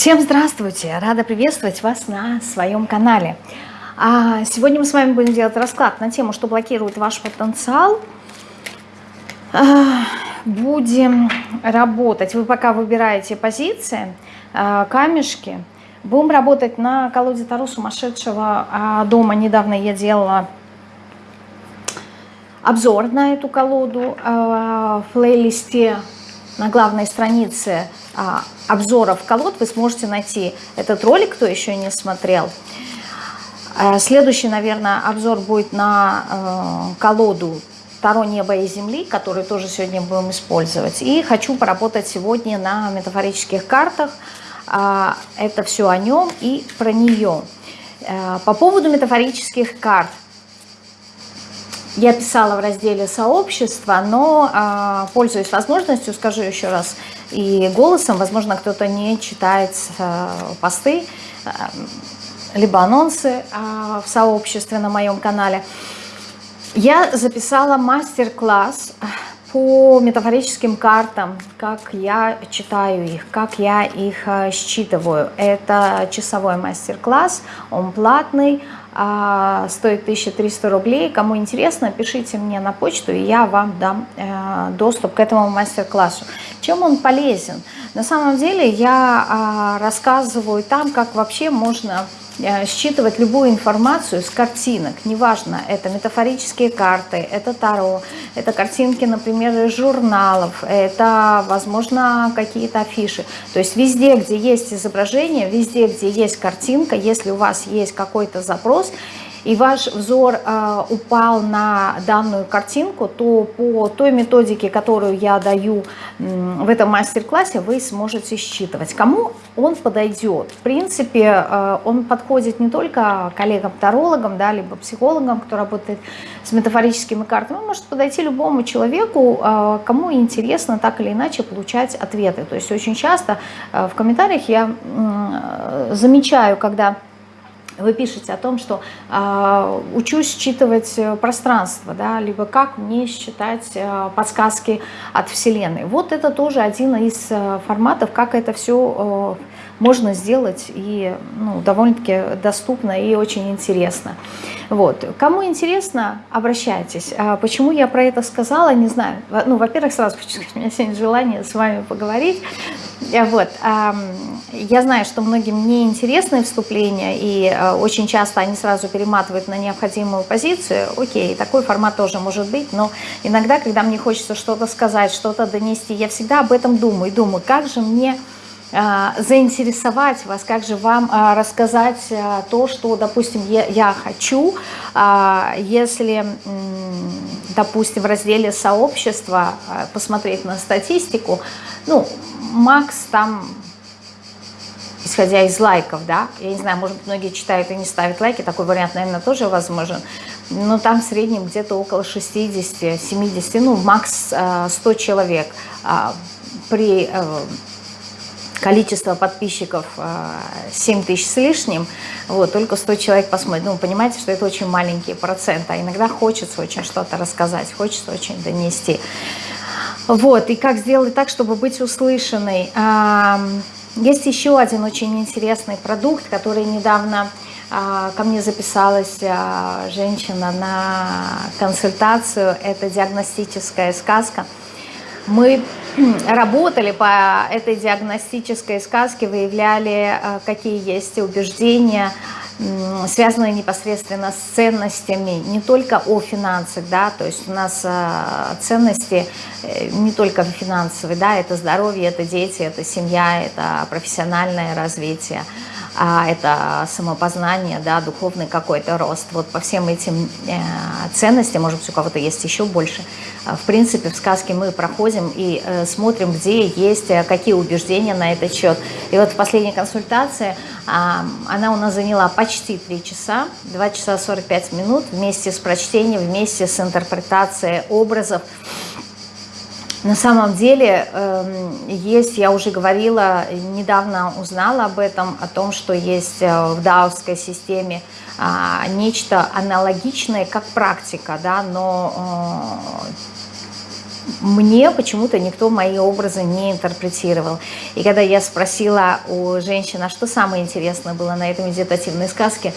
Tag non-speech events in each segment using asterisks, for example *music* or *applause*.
Всем здравствуйте! Рада приветствовать вас на своем канале. А сегодня мы с вами будем делать расклад на тему, что блокирует ваш потенциал. А, будем работать. Вы пока выбираете позиции, а, камешки. Будем работать на колоде Таро сумасшедшего а, дома. Недавно я делала обзор на эту колоду в плейлисте на главной странице обзоров колод вы сможете найти этот ролик, кто еще не смотрел. А, следующий, наверное, обзор будет на э, колоду Таро неба и земли, которую тоже сегодня будем использовать. И хочу поработать сегодня на метафорических картах. А, это все о нем и про нее. Э, по поводу метафорических карт. Я писала в разделе сообщества, но, пользуясь возможностью, скажу еще раз, и голосом, возможно, кто-то не читает э, посты, э, либо анонсы э, в сообществе на моем канале. Я записала мастер-класс по метафорическим картам, как я читаю их, как я их считываю. Это часовой мастер-класс, он платный, а, стоит 1300 рублей. Кому интересно, пишите мне на почту, и я вам дам э, доступ к этому мастер-классу. Чем он полезен? На самом деле я а, рассказываю там, как вообще можно считывать любую информацию с картинок, неважно, это метафорические карты, это таро, это картинки, например, из журналов, это, возможно, какие-то афиши. То есть везде, где есть изображение, везде, где есть картинка, если у вас есть какой-то запрос, и ваш взор э, упал на данную картинку, то по той методике, которую я даю э, в этом мастер-классе, вы сможете считывать. Кому он подойдет? В принципе, э, он подходит не только коллегам-тарологам, да, либо психологам, кто работает с метафорическими картами, он может подойти любому человеку, э, кому интересно так или иначе получать ответы. То есть очень часто э, в комментариях я э, замечаю, когда вы пишете о том, что э, учусь считывать э, пространство, да, либо как мне считать э, подсказки от Вселенной. Вот это тоже один из э, форматов, как это все э, можно сделать и ну, довольно-таки доступно и очень интересно. Вот. Кому интересно, обращайтесь. А почему я про это сказала, не знаю. Ну, во-первых, сразу хочу сказать, у меня сегодня желание с вами поговорить. Вот. Я знаю, что многим не интересны вступления, и э, очень часто они сразу перематывают на необходимую позицию. Окей, такой формат тоже может быть, но иногда, когда мне хочется что-то сказать, что-то донести, я всегда об этом думаю. Думаю, как же мне заинтересовать вас, как же вам э, рассказать то, что, допустим, я хочу, если, допустим, в разделе сообщества посмотреть на статистику, ну, Макс там исходя из лайков, да, я не знаю, может быть, многие читают и не ставят лайки, такой вариант, наверное, тоже возможен, но там в среднем где-то около 60-70, ну, макс 100 э, человек а, при э, количество подписчиков 7 э, тысяч с лишним, вот, только 100 человек посмотрит. Ну, понимаете, что это очень маленький процент, а иногда хочется очень что-то рассказать, хочется очень донести. Вот, и как сделать так, чтобы быть услышанной. Есть еще один очень интересный продукт, который недавно а, ко мне записалась а, женщина на консультацию. Это диагностическая сказка. Мы *clears throat* работали по этой диагностической сказке, выявляли, а, какие есть убеждения, связанные непосредственно с ценностями, не только о финансах, да, то есть у нас а, ценности э, не только финансовые, да, это здоровье, это дети, это семья, это профессиональное развитие, а это самопознание, да, духовный какой-то рост. Вот по всем этим э, ценностям, может быть, у кого-то есть еще больше, а, в принципе, в сказке мы проходим и э, смотрим, где есть э, какие убеждения на этот счет. И вот в последней консультации а, она у нас заняла почти 3 часа, 2 часа 45 минут вместе с прочтением, вместе с интерпретацией образов. На самом деле эм, есть, я уже говорила, недавно узнала об этом, о том, что есть э, в даосской системе а, нечто аналогичное, как практика, да, но мне почему-то никто мои образы не интерпретировал. И когда я спросила у женщины, а что самое интересное было на этой медитативной сказке,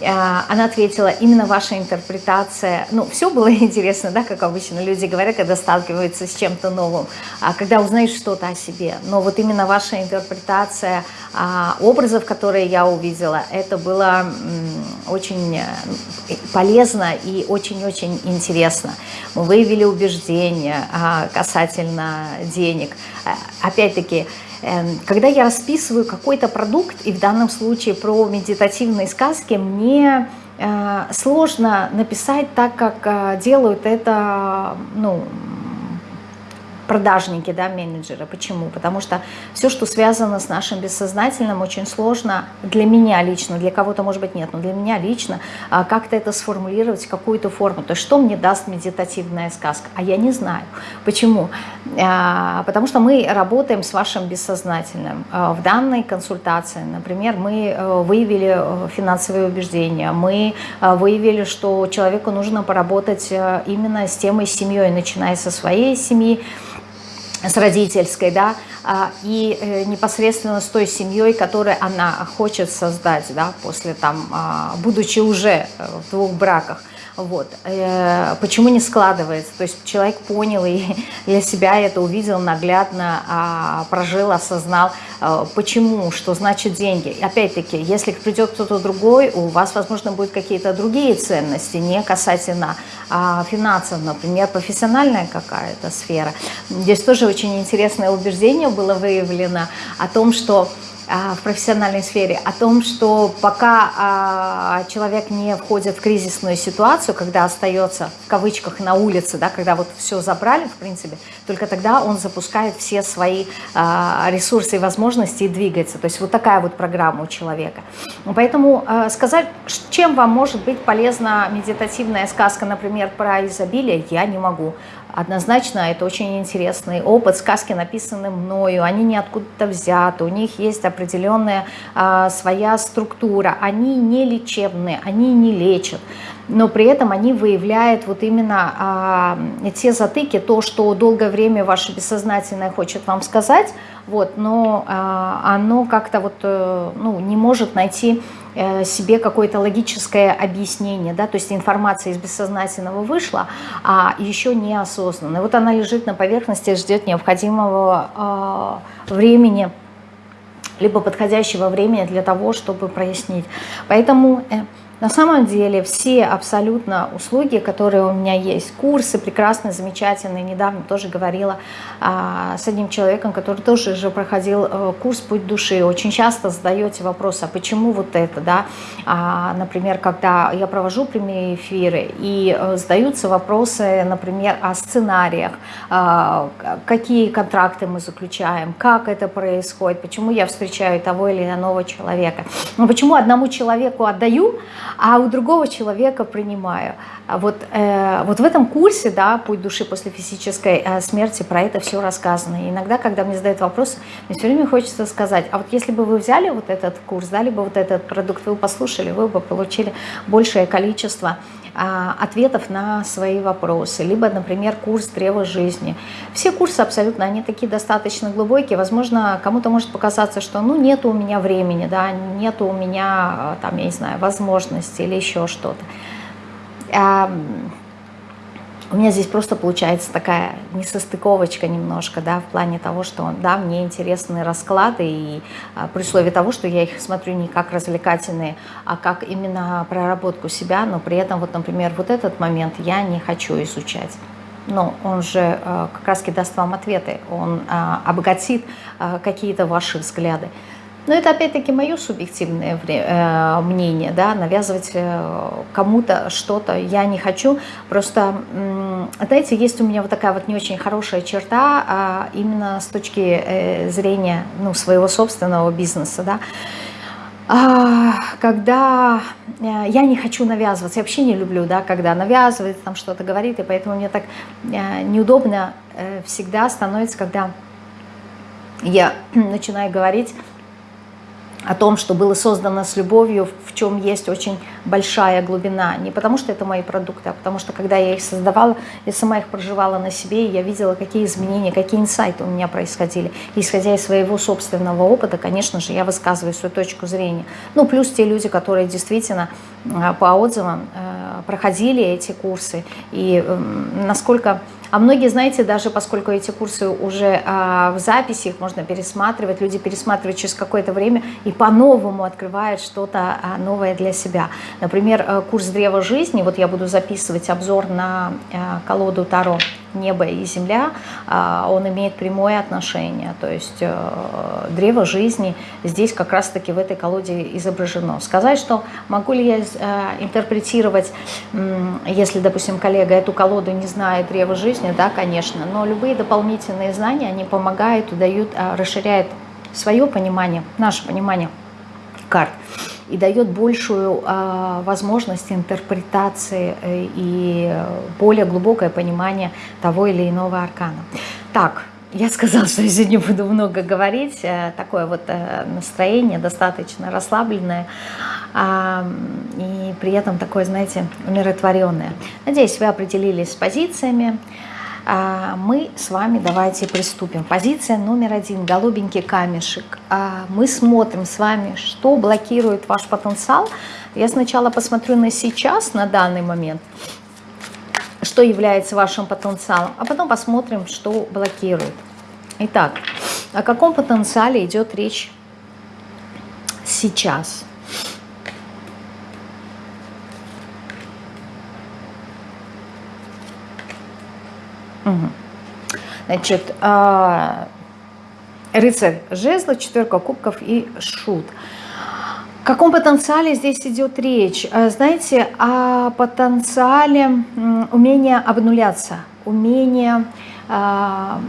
она ответила, именно ваша интерпретация, ну, все было *laughs* интересно, да, как обычно люди говорят, когда сталкиваются с чем-то новым, а когда узнают что-то о себе, но вот именно ваша интерпретация а, образов, которые я увидела, это было очень э, полезно и очень-очень интересно. Мы выявили убеждения а, касательно денег. Опять-таки, Эм, когда я расписываю какой-то продукт, и в данном случае про медитативные сказки, мне э, сложно написать так, как э, делают это ну, продажники, да, менеджеры. Почему? Потому что все, что связано с нашим бессознательным, очень сложно для меня лично, для кого-то, может быть, нет, но для меня лично а, как-то это сформулировать какую-то форму. То есть что мне даст медитативная сказка? А я не знаю. Почему? А, потому что мы работаем с вашим бессознательным. А, в данной консультации, например, мы э, выявили э, финансовые убеждения, мы э, выявили, что человеку нужно поработать именно с темой семьей, начиная со своей семьи, с родительской, да, а, и э, непосредственно с той семьей, которую она хочет создать, да, после там, а, будучи уже в двух браках. Вот. Э, почему не складывается? То есть человек понял и *laughs* для себя это увидел наглядно, а, прожил, осознал, э, почему, что значит деньги. Опять-таки, если придет кто-то другой, у вас, возможно, будут какие-то другие ценности, не касательно а, финансов, например, профессиональная какая-то сфера. Здесь тоже очень интересное убеждение было выявлено о том, что в профессиональной сфере, о том, что пока а, человек не входит в кризисную ситуацию, когда остается в кавычках на улице, да, когда вот все забрали, в принципе, только тогда он запускает все свои а, ресурсы и возможности и двигается. То есть вот такая вот программа у человека. Поэтому сказать, чем вам может быть полезна медитативная сказка, например, про изобилие, я не могу. Однозначно, это очень интересный опыт. Сказки написаны мною, они не откуда-то взяты, у них есть определенная а, своя структура. Они не лечебные, они не лечат, но при этом они выявляют вот именно а, те затыки, то, что долгое время ваше бессознательное хочет вам сказать, вот, но а, оно как-то вот, э, ну, не может найти себе какое-то логическое объяснение, да, то есть информация из бессознательного вышла, а еще не осознанная. Вот она лежит на поверхности, ждет необходимого э, времени, либо подходящего времени для того, чтобы прояснить. Поэтому... Э, на самом деле все абсолютно услуги, которые у меня есть, курсы прекрасные, замечательные, недавно тоже говорила а, с одним человеком, который тоже же проходил а, курс «Путь души». Очень часто задаете вопрос, а почему вот это, да? А, например, когда я провожу прямые эфиры и а, задаются вопросы, например, о сценариях, а, какие контракты мы заключаем, как это происходит, почему я встречаю того или иного человека. Но почему одному человеку отдаю, а у другого человека принимаю. А вот, э, вот в этом курсе, да, «Путь души после физической э, смерти», про это все рассказано. И иногда, когда мне задают вопросы, мне все время хочется сказать, а вот если бы вы взяли вот этот курс, дали бы вот этот продукт, вы послушали, вы бы получили большее количество ответов на свои вопросы, либо, например, курс древа жизни. Все курсы абсолютно, они такие достаточно глубокие, возможно, кому-то может показаться, что ну нет у меня времени, да, нет у меня, а, там, я не знаю, возможности или еще что-то у меня здесь просто получается такая несостыковочка немножко, да, в плане того, что, да, мне интересны расклады, и а, при условии того, что я их смотрю не как развлекательные, а как именно проработку себя, но при этом, вот, например, вот этот момент я не хочу изучать. Но он же а, как раз даст вам ответы, он а, обогатит какие-то ваши взгляды. Но это опять-таки мое субъективное э, мнение, да, навязывать э, кому-то что-то я не хочу. Просто, знаете, есть у меня вот такая вот не очень хорошая черта, а именно с точки э, зрения ну, своего собственного бизнеса, да, а, когда я не хочу навязываться, я вообще не люблю, да, когда навязывает, там что-то говорит, и поэтому мне так неудобно всегда становится, когда я *clears throat* начинаю говорить о том, что было создано с любовью, в чем есть очень большая глубина. Не потому, что это мои продукты, а потому что, когда я их создавала, я сама их проживала на себе, и я видела, какие изменения, какие инсайты у меня происходили. И, исходя из своего собственного опыта, конечно же, я высказываю свою точку зрения. Ну, плюс те люди, которые действительно э, по отзывам э, проходили эти курсы, и насколько а многие, знаете, даже поскольку эти курсы уже а, в записи, их можно пересматривать, люди пересматривают через какое-то время и по-новому открывают что-то а, новое для себя. Например, э, курс «Древо жизни», вот я буду записывать обзор на а, колоду Таро «Небо и земля», а, он имеет прямое отношение, то есть а, древо жизни здесь как раз-таки в этой колоде изображено. Сказать, что могу ли я а, интерпретировать, если, допустим, коллега эту колоду не знает древо жизни, жизни, да, конечно, но любые дополнительные знания, они помогают, дают, а, расширяют свое понимание, наше понимание карт и дает большую э, возможность интерпретации э, и более глубокое понимание того или иного аркана. Так, я сказала, что я сегодня буду много говорить, э, такое вот э, настроение достаточно расслабленное э, и при этом такое, знаете, умиротворенное. Надеюсь, вы определились с позициями, а, мы с вами давайте приступим. Позиция номер один, голубенький камешек. А, мы смотрим с вами, что блокирует ваш потенциал. Я сначала посмотрю на сейчас, на данный момент, что является вашим потенциалом, а потом посмотрим, что блокирует. Итак, о каком потенциале идет речь сейчас? Значит, а, рыцарь жезла, четверка кубков и шут. О каком потенциале здесь идет речь? А, знаете, о потенциале умения обнуляться, умения а,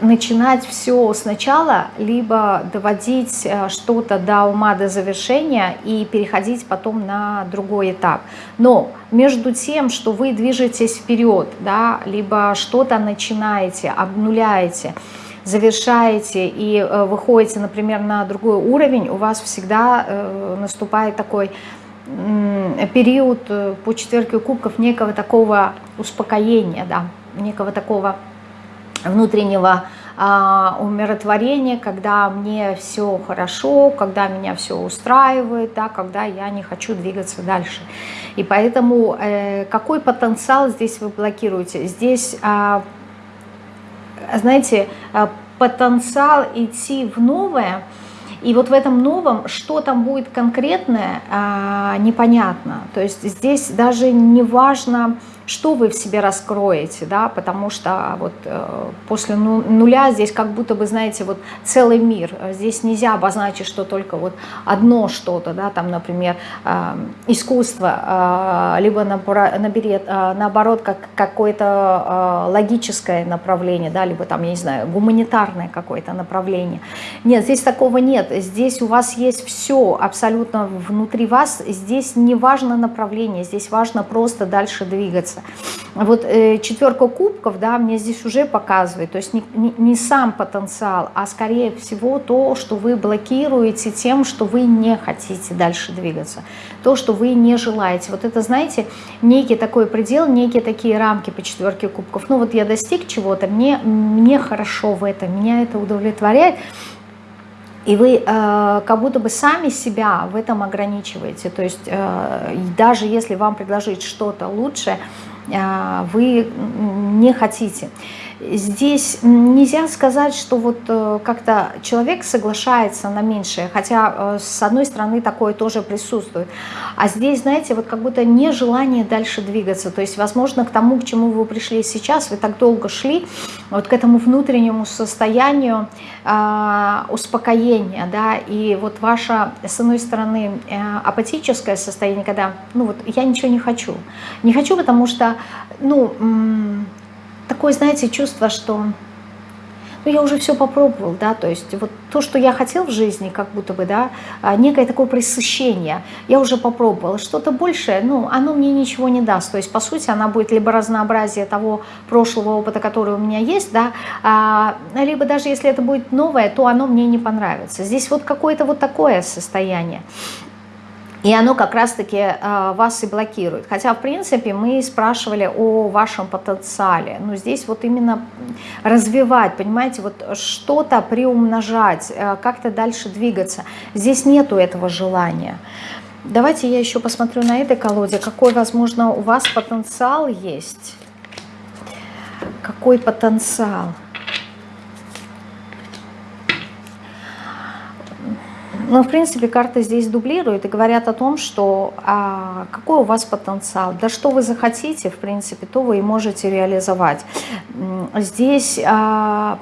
начинать все сначала, либо доводить э, что-то до ума, до завершения и переходить потом на другой этап. Но между тем, что вы движетесь вперед, да, либо что-то начинаете, обнуляете, завершаете и э, выходите, например, на другой уровень, у вас всегда э, наступает такой период по четверке кубков некого такого успокоения, да, некого такого внутреннего а, умиротворения, когда мне все хорошо, когда меня все устраивает, да, когда я не хочу двигаться дальше. И поэтому э, какой потенциал здесь вы блокируете? Здесь, э, знаете, а, потенциал идти в новое, и вот в этом новом, что там будет конкретное, непонятно. То есть здесь даже не важно что вы в себе раскроете, да, потому что вот э, после ну, нуля здесь как будто бы, знаете, вот целый мир, здесь нельзя обозначить, что только вот одно что-то, да, там, например, э, искусство, э, либо наберет, наоборот, как какое-то логическое направление, да, либо там, я не знаю, гуманитарное какое-то направление. Нет, здесь такого нет, здесь у вас есть все абсолютно внутри вас, здесь не важно направление, здесь важно просто дальше двигаться нравится. Вот э, четверка кубков, да, мне здесь уже показывает, то есть не, не, не сам потенциал, а скорее всего то, что вы блокируете тем, что вы не хотите дальше двигаться, то, что вы не желаете. Вот это, знаете, некий такой предел, некие такие рамки по четверке кубков. Ну вот я достиг чего-то, мне, мне хорошо в этом, меня это удовлетворяет, и вы э, как будто бы сами себя в этом ограничиваете. То есть э, даже если вам предложить что-то лучшее, э, вы не хотите. Здесь нельзя сказать, что вот э, как-то человек соглашается на меньшее, хотя э, с одной стороны такое тоже присутствует. А здесь, знаете, вот как будто нежелание дальше двигаться. То есть, возможно, к тому, к чему вы пришли сейчас, вы так долго шли, вот к этому внутреннему состоянию э, успокоения, да, и вот ваше, с одной стороны, э, апатическое состояние, когда, ну вот, я ничего не хочу. Не хочу, потому что, ну такое, знаете, чувство, что ну, я уже все попробовал, да, то есть вот то, что я хотел в жизни, как будто бы, да, а, некое такое присыщение, я уже попробовал, что-то большее, ну, оно мне ничего не даст, то есть, по сути, она будет либо разнообразие того прошлого опыта, который у меня есть, да, а, либо даже если это будет новое, то оно мне не понравится. Здесь вот какое-то вот такое состояние. И оно как раз-таки э, вас и блокирует. Хотя, в принципе, мы спрашивали о вашем потенциале. Но здесь вот именно развивать, понимаете, вот что-то приумножать, э, как-то дальше двигаться. Здесь нету этого желания. Давайте я еще посмотрю на этой колоде, какой, возможно, у вас потенциал есть. Какой потенциал? Но, в принципе, карты здесь дублируют и говорят о том, что а, какой у вас потенциал, да что вы захотите, в принципе, то вы и можете реализовать. Здесь а,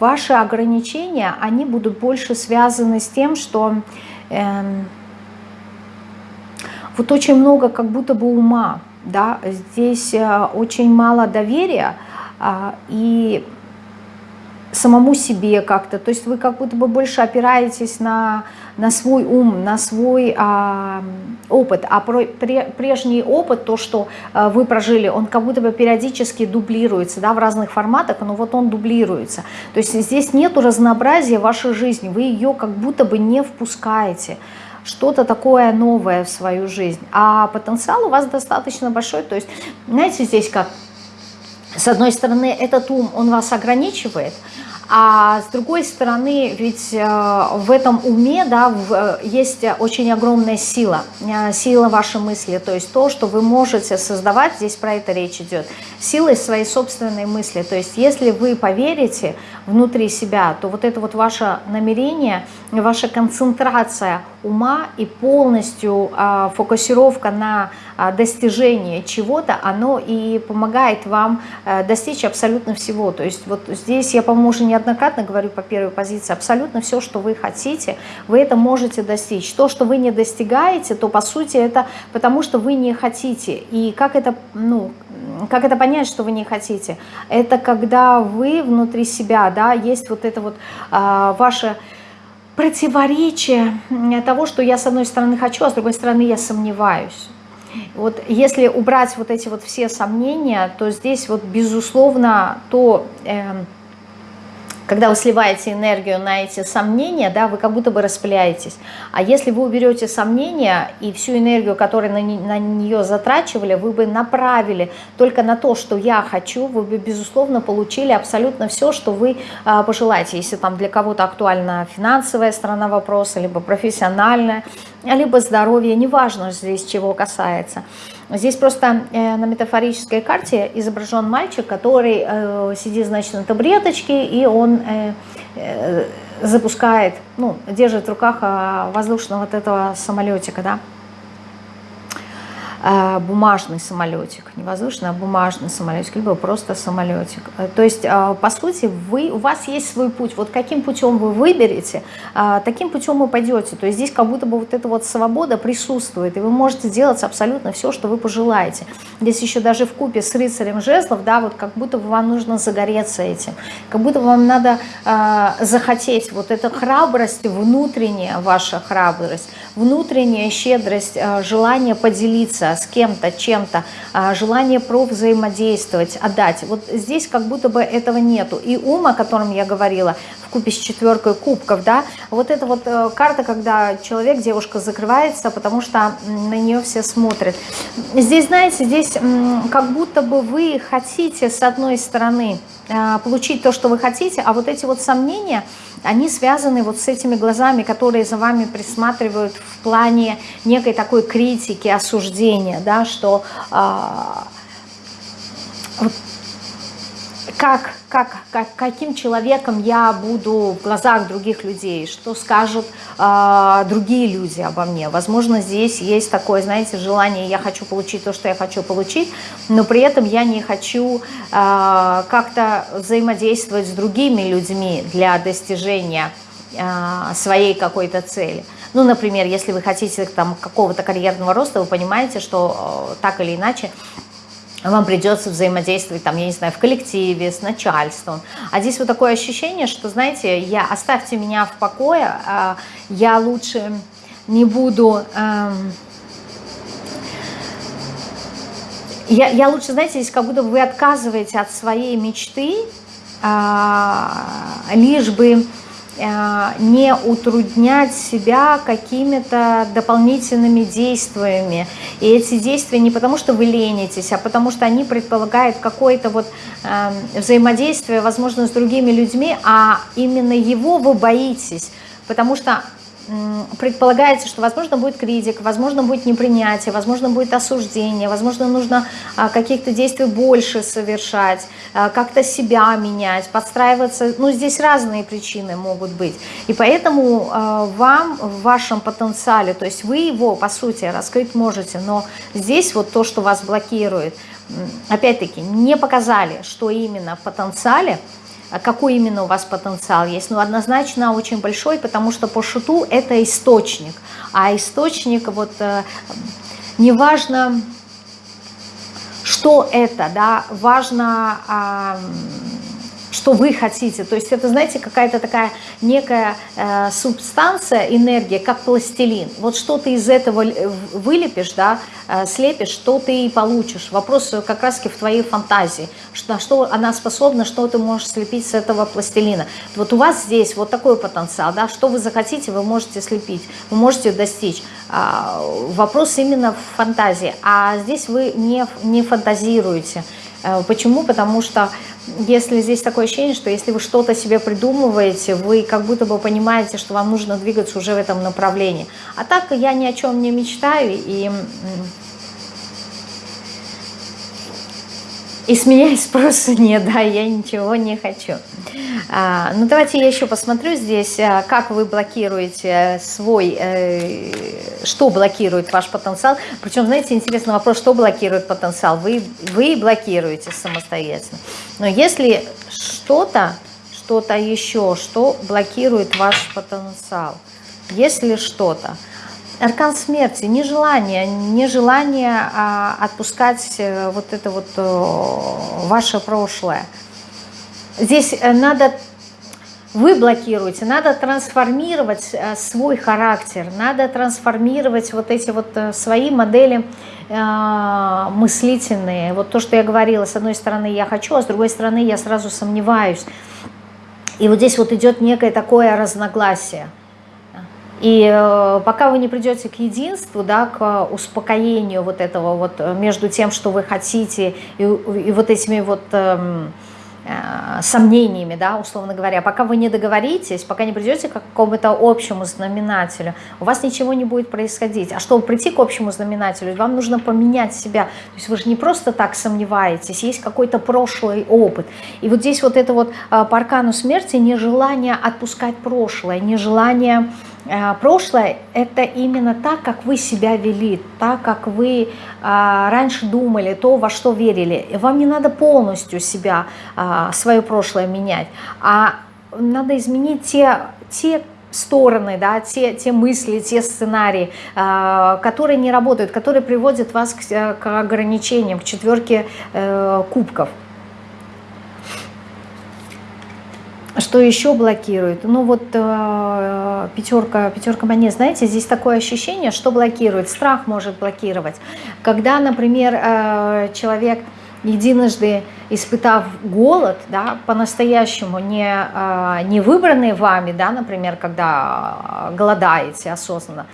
ваши ограничения, они будут больше связаны с тем, что э, вот очень много как будто бы ума, да, здесь э, очень мало доверия, э, и самому себе как-то. То есть вы как будто бы больше опираетесь на, на свой ум, на свой а, опыт. А про, пре, прежний опыт, то, что а, вы прожили, он как будто бы периодически дублируется да, в разных форматах, но вот он дублируется. То есть здесь нет разнообразия вашей жизни, вы ее как будто бы не впускаете что-то такое новое в свою жизнь. А потенциал у вас достаточно большой. То есть, знаете, здесь как с одной стороны, этот ум, он вас ограничивает, а с другой стороны, ведь э, в этом уме да, э, есть очень огромная сила, э, сила вашей мысли, то есть то, что вы можете создавать, здесь про это речь идет, силой своей собственной мысли. То есть если вы поверите внутри себя, то вот это вот ваше намерение, ваша концентрация ума и полностью фокусировка на достижение чего-то, оно и помогает вам а, достичь абсолютно всего. То есть вот здесь я, по-моему, уже неоднократно говорю по первой позиции, абсолютно все, что вы хотите, вы это можете достичь. То, что вы не достигаете, то по сути это потому, что вы не хотите. И как это, ну, как это понять, что вы не хотите? Это когда вы внутри себя, да, есть вот это вот а, ваше противоречие того, что я с одной стороны хочу, а с другой стороны я сомневаюсь. Вот если убрать вот эти вот все сомнения, то здесь вот безусловно то... Э, когда вы сливаете энергию на эти сомнения, да, вы как будто бы распыляетесь. А если вы уберете сомнения и всю энергию, которую на, на нее затрачивали, вы бы направили только на то, что я хочу, вы бы, безусловно, получили абсолютно все, что вы а, пожелаете. Если там для кого-то актуальна финансовая сторона вопроса, либо профессиональная, либо здоровье, неважно здесь чего касается. Здесь просто э, на метафорической карте изображен мальчик, который э, сидит, значит, на табуреточке, и он э, запускает, ну, держит в руках э, воздушного вот этого самолетика, да. А, бумажный самолетик, не воздушный, а бумажный самолетик, либо просто самолетик. Э, то есть, а, по сути, вы, у вас есть свой путь. Вот каким путем вы выберете, а, таким путем вы пойдете. То есть здесь как будто бы вот эта вот свобода присутствует, и вы можете делать абсолютно все, что вы пожелаете. Здесь еще даже в купе с рыцарем жезлов, да, вот как будто бы вам нужно загореться этим, как будто вам надо захотеть вот эта храбрость, внутренняя ваша храбрость, внутренняя щедрость, желание поделиться с кем-то, чем-то, а, желание про взаимодействовать, отдать. Вот здесь как будто бы этого нету. И ум, о котором я говорила, в купе с четверкой кубков, да, вот эта вот э, карта, когда человек, девушка закрывается, потому что на нее все смотрят. Здесь, знаете, здесь как будто бы вы хотите с одной стороны получить то, что вы хотите, а вот эти вот сомнения – они связаны вот с этими глазами, которые за вами присматривают в плане некой такой критики, осуждения, да, что а, как, как, как, каким человеком я буду в глазах других людей, что скажут э, другие люди обо мне. Возможно, здесь есть такое, знаете, желание, я хочу получить то, что я хочу получить, но при этом я не хочу э, как-то взаимодействовать с другими людьми для достижения э, своей какой-то цели. Ну, например, если вы хотите там какого-то карьерного роста, вы понимаете, что э, так или иначе вам придется взаимодействовать, там, я не знаю, в коллективе, с начальством. А здесь вот такое ощущение, что, знаете, я оставьте меня в покое, а я лучше не буду... Эм, я, я лучше, знаете, здесь как будто вы отказываете от своей мечты, а, лишь бы не утруднять себя какими-то дополнительными действиями. И эти действия не потому, что вы ленитесь, а потому что они предполагают какое-то вот э, взаимодействие, возможно, с другими людьми, а именно его вы боитесь, потому что предполагается, что, возможно, будет критик, возможно, будет непринятие, возможно, будет осуждение, возможно, нужно а, каких-то действий больше совершать, а, как-то себя менять, подстраиваться. Ну, здесь разные причины могут быть. И поэтому а, вам в вашем потенциале, то есть вы его, по сути, раскрыть можете, но здесь вот то, что вас блокирует, опять-таки, не показали, что именно в потенциале – какой именно у вас потенциал есть? Ну, однозначно очень большой, потому что по шуту это источник. А источник, вот, э, неважно, что это, да, важно, что вы хотите. То есть это, знаете, какая-то такая некая э, субстанция, энергия, как пластилин. Вот что ты из этого вылепишь, да, э, слепишь, что ты и получишь. Вопрос как раз в твоей фантазии, что, на что она способна, что ты можешь слепить с этого пластилина. Вот у вас здесь вот такой потенциал, да, что вы захотите, вы можете слепить, вы можете достичь. А, вопрос именно в фантазии, а здесь вы не, не фантазируете. Э, почему? Потому что если здесь такое ощущение, что если вы что-то себе придумываете, вы как будто бы понимаете, что вам нужно двигаться уже в этом направлении. А так я ни о чем не мечтаю, и, и с меня и спроса *laughs* нет, да, я ничего не хочу. А, ну, давайте я еще посмотрю здесь, а, как вы блокируете свой, э, что блокирует ваш потенциал. Причем, знаете, интересный вопрос, что блокирует потенциал. Вы, вы блокируете самостоятельно. Но если что-то, что-то еще, что блокирует ваш потенциал, если что-то, Аркан смерти, нежелание, нежелание а, отпускать э, вот это вот э, ваше прошлое – Здесь э, надо, вы блокируете, надо трансформировать э, свой характер, надо трансформировать вот эти вот э, свои модели мыслительные. Вот то, что я говорила, с одной стороны я хочу, а с другой стороны я сразу сомневаюсь. И вот здесь вот идет некое такое разногласие. И э, пока вы не придете к единству, да, к успокоению вот этого вот между тем, что вы хотите, и, и вот этими вот... Э, Э, сомнениями, да, условно говоря, пока вы не договоритесь, пока не придете к какому-то общему знаменателю, у вас ничего не будет происходить. А чтобы прийти к общему знаменателю, вам нужно поменять себя. То есть вы же не просто так сомневаетесь, есть какой-то прошлый опыт. И вот здесь вот это вот э, по аркану смерти нежелание отпускать прошлое, нежелание Э, прошлое – это именно так, как вы себя вели, так, как вы а, раньше думали, то, во что верили. Вам не надо полностью себя, а, свое прошлое менять, а надо изменить те, те стороны, да, те, те мысли, те сценарии, э, которые не работают, которые приводят вас к, к ограничениям, к четверке э, кубков. Что еще блокирует? Ну вот э, пятерка, пятерка монет, знаете, здесь такое ощущение, что блокирует. Страх может блокировать. Когда, например, э, человек единожды испытав голод, да, по-настоящему не, э, не выбранный вами, да, например, когда голодаете осознанно,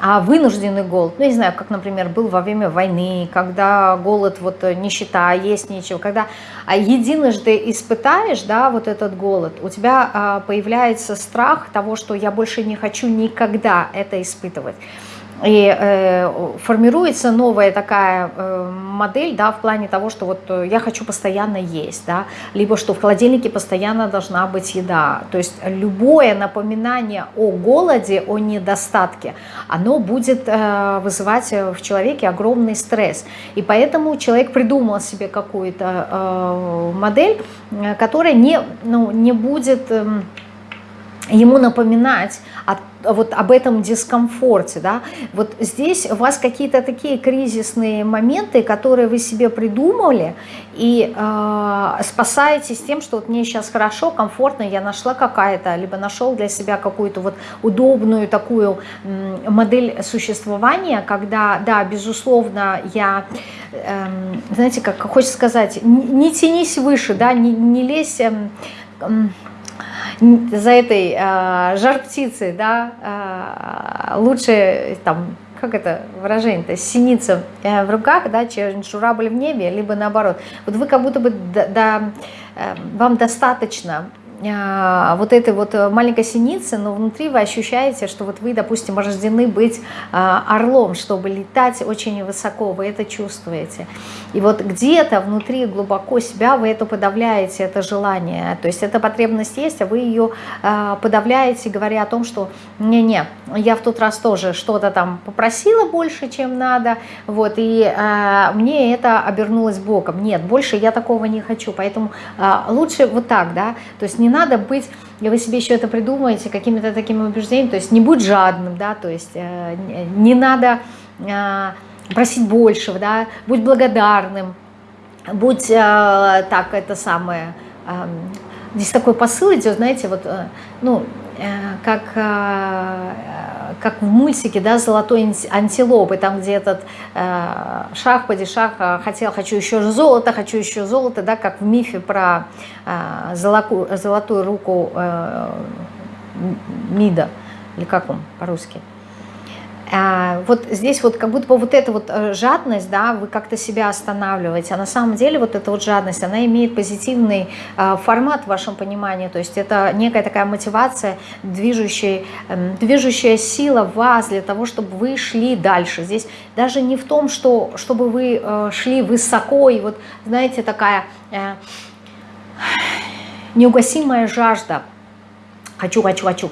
а вынужденный голод, ну, не знаю, как, например, был во время войны, когда голод, вот э, нищета, есть нечего, когда а, единожды испытаешь, да, вот этот голод, у тебя а, появляется страх того, что я больше не хочу никогда это испытывать. И э, формируется новая такая э, модель, да, в плане того, что вот э, я хочу постоянно есть, да, либо что в холодильнике постоянно должна быть еда. То есть любое напоминание о голоде, о недостатке, оно будет э, вызывать в человеке огромный стресс. И поэтому человек придумал себе какую-то э, модель, которая не, ну, не будет... Э, ему напоминать о, вот об этом дискомфорте, да, вот здесь у вас какие-то такие кризисные моменты, которые вы себе придумали, и э, спасаетесь тем, что вот мне сейчас хорошо, комфортно, я нашла какая-то, либо нашел для себя какую-то вот удобную такую модель существования, когда, да, безусловно, я, э, знаете, как хочется сказать, не, не тянись выше, да, не, не лезь... Э, э, за этой э, жар птицей, да, э, лучше там, как это выражение-то, синица э, в руках, да, чем журавль в небе, либо наоборот. Вот вы как будто бы, да, да, э, вам достаточно а, вот этой вот э, маленькой синицы, но внутри вы ощущаете, что вот вы, допустим, рождены быть а, орлом, чтобы летать очень высоко, вы это чувствуете. И вот где-то внутри глубоко себя вы это подавляете, это желание. То есть эта потребность есть, а вы ее а, подавляете, говоря о том, что не-не, я в тот раз тоже что-то там попросила больше, чем надо, вот, и мне это обернулось боком. Нет, больше я такого не хочу, поэтому лучше вот так, да, то есть не надо быть, и вы себе еще это придумаете какими-то такими убеждениями, то есть не будь жадным, да, то есть э, не надо э, просить большего, да, будь благодарным, будь э, так, это самое, здесь такой посыл идет, знаете, вот, ну, как как в мультике, да, «Золотой антилопы», там, где этот э, шах, падишах э, хотел, хочу еще золото, хочу еще золото, да, как в мифе про э, золотую, руку э, Мида, или как он по-русски. А, вот здесь вот как будто бы вот эта вот э, жадность, да, вы как-то себя останавливаете, а на самом деле вот эта вот жадность, она имеет позитивный а, формат в вашем понимании, то есть это некая такая мотивация, движущая, эм, движущая сила вас для того, чтобы вы шли дальше. Здесь даже не в том, что чтобы вы э, шли высоко, и вот, знаете, такая э, неугасимая жажда, хочу, хочу, хочу,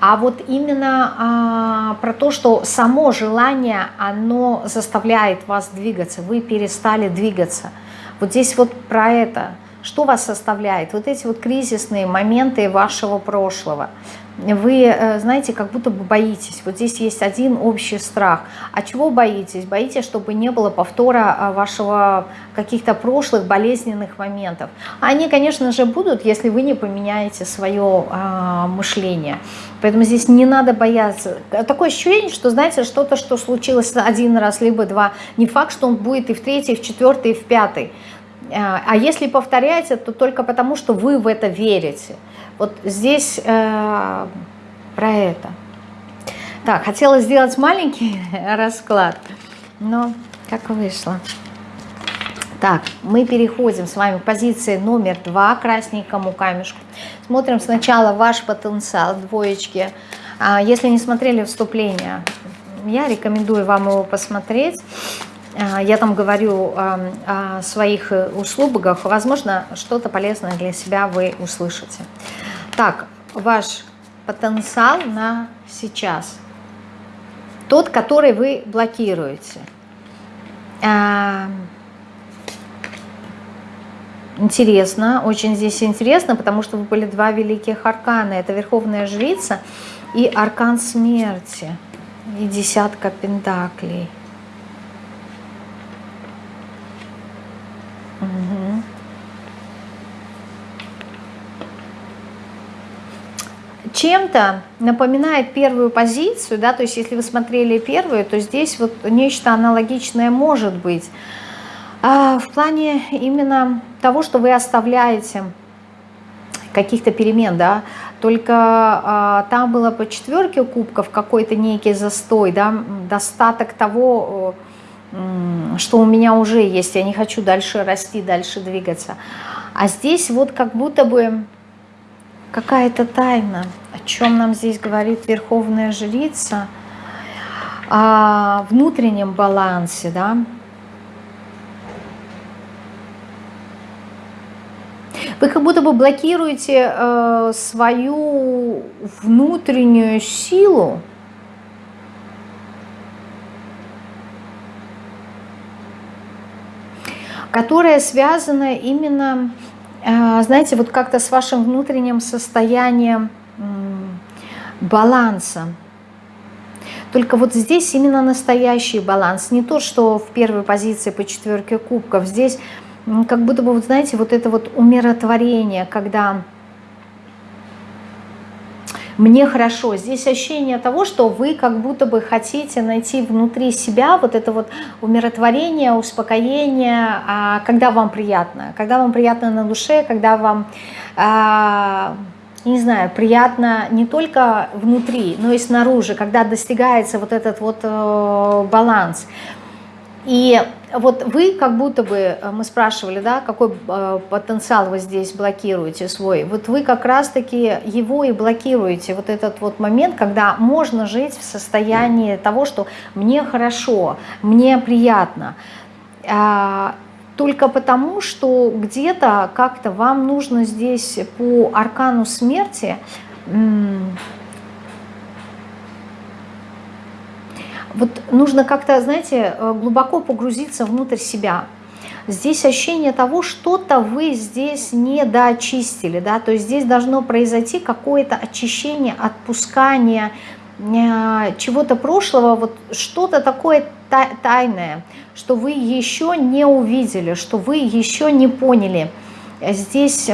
а вот именно а, про то, что само желание, оно заставляет вас двигаться, вы перестали двигаться. Вот здесь вот про это. Что вас составляет? Вот эти вот кризисные моменты вашего прошлого вы, э, знаете, как будто бы боитесь. Вот здесь есть один общий страх. А чего боитесь? Боитесь, чтобы не было повтора а, вашего каких-то прошлых болезненных моментов. Они, конечно же, будут, если вы не поменяете свое а, мышление. Поэтому здесь не надо бояться. Такое ощущение, что, знаете, что-то, что случилось один раз, либо два, не факт, что он будет и в третий, и в четвертый, и в пятый. А, а если повторяете, то только потому, что вы в это верите. Вот здесь э, про это. Так, хотела сделать маленький *laughs* расклад, но как вышло. Так, мы переходим с вами к позиции номер два, красненькому камешку. Смотрим сначала ваш потенциал, двоечки. А, если не смотрели вступление, я рекомендую вам его посмотреть. А, я там говорю о своих услугах, возможно, что-то полезное для себя вы услышите. Так, ваш потенциал на сейчас. Тот, который вы блокируете. А, интересно, очень здесь интересно, потому что были два великих аркана. Это Верховная Жрица и Аркан Смерти. И десятка пентаклей. Чем-то напоминает первую позицию, да, то есть если вы смотрели первую, то здесь вот нечто аналогичное может быть. А в плане именно того, что вы оставляете каких-то перемен, да, только а, там было по четверке кубков какой-то некий застой, да, достаток того, что у меня уже есть, я не хочу дальше расти, дальше двигаться. А здесь вот как будто бы какая-то тайна, о чем нам здесь говорит Верховная Жрица, о внутреннем балансе, да, Вы как будто бы блокируете э, свою внутреннюю силу, которая связана именно знаете, вот как-то с вашим внутренним состоянием баланса. Только вот здесь именно настоящий баланс, не то, что в первой позиции по четверке кубков. Здесь как будто бы, вот знаете, вот это вот умиротворение, когда мне хорошо. Здесь ощущение того, что вы как будто бы хотите найти внутри себя вот это вот умиротворение, успокоение, а, когда вам приятно. Когда вам приятно на душе, когда вам, а, не знаю, приятно не только внутри, но и снаружи, когда достигается вот этот вот э, баланс. И вот вы как будто бы, э, мы спрашивали, да, какой э, потенциал вы здесь блокируете свой, вот вы как раз-таки его и блокируете, вот этот вот момент, когда можно жить в состоянии того, что мне хорошо, мне приятно, а, только потому, что где-то как-то вам нужно здесь по аркану смерти Вот нужно как-то, знаете, э, глубоко погрузиться внутрь себя. Здесь ощущение того, что-то вы здесь не доочистили, да, то есть здесь должно произойти какое-то очищение, отпускание э, чего-то прошлого, вот что-то такое тайное, что вы еще не увидели, что вы еще не поняли. Здесь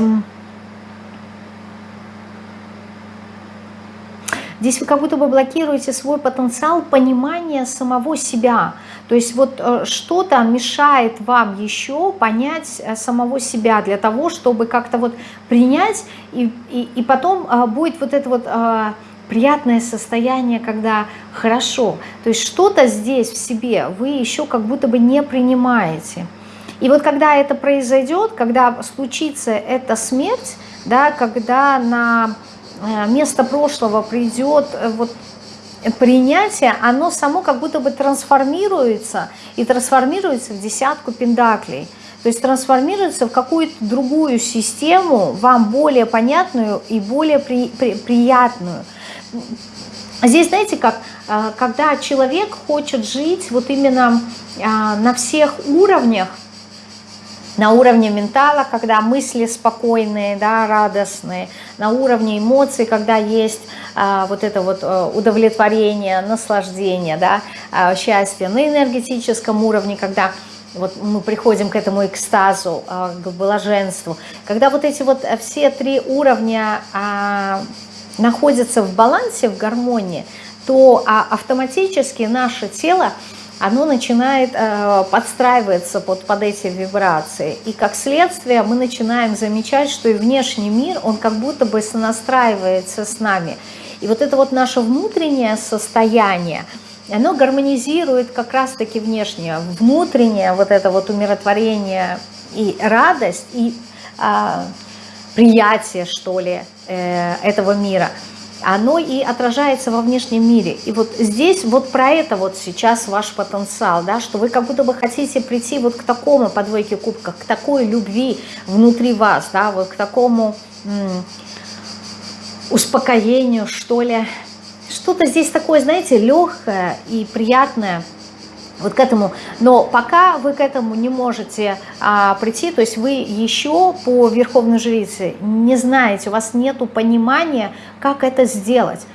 Здесь вы как будто бы блокируете свой потенциал понимания самого себя. То есть вот э, что-то мешает вам еще понять э, самого себя для того, чтобы как-то вот принять, и, и, и потом э, будет вот это вот приятное состояние, когда хорошо. То есть что-то здесь в себе вы еще как будто бы не принимаете. И вот когда это произойдет, когда случится эта смерть, да, когда на место прошлого придет э, вот принятие, оно само как будто бы трансформируется, и трансформируется в десятку пендаклей. То есть трансформируется в какую-то другую систему, вам более понятную и более при, при, приятную. Здесь, знаете, как, э, когда человек хочет жить вот именно на всех уровнях, на уровне ментала, когда мысли спокойные, да, радостные, на уровне эмоций, когда есть а, вот это вот а, удовлетворение, наслаждение, да, а, счастье, на энергетическом уровне, когда вот мы приходим к этому экстазу, а, к блаженству, когда вот эти вот все три уровня а, находятся в балансе, в гармонии, то а, автоматически наше тело оно начинает э, подстраиваться под, под эти вибрации. И как следствие мы начинаем замечать, что и внешний мир, он как будто бы сонастраивается с нами. И вот это вот наше внутреннее состояние, оно гармонизирует как раз-таки внешнее. Внутреннее вот это вот умиротворение и радость, и э, приятие, что ли, э, этого мира – оно и отражается во внешнем мире. И вот здесь вот про это вот сейчас ваш потенциал, да, что вы как будто бы хотите прийти вот к такому по двойке кубков, к такой любви внутри вас, да, вот к такому успокоению, что ли. Что-то здесь такое, знаете, легкое и приятное – вот к этому. Но пока вы к этому не можете а, прийти, то есть вы еще по Верховной Жрице не знаете, у вас нет понимания, как это сделать.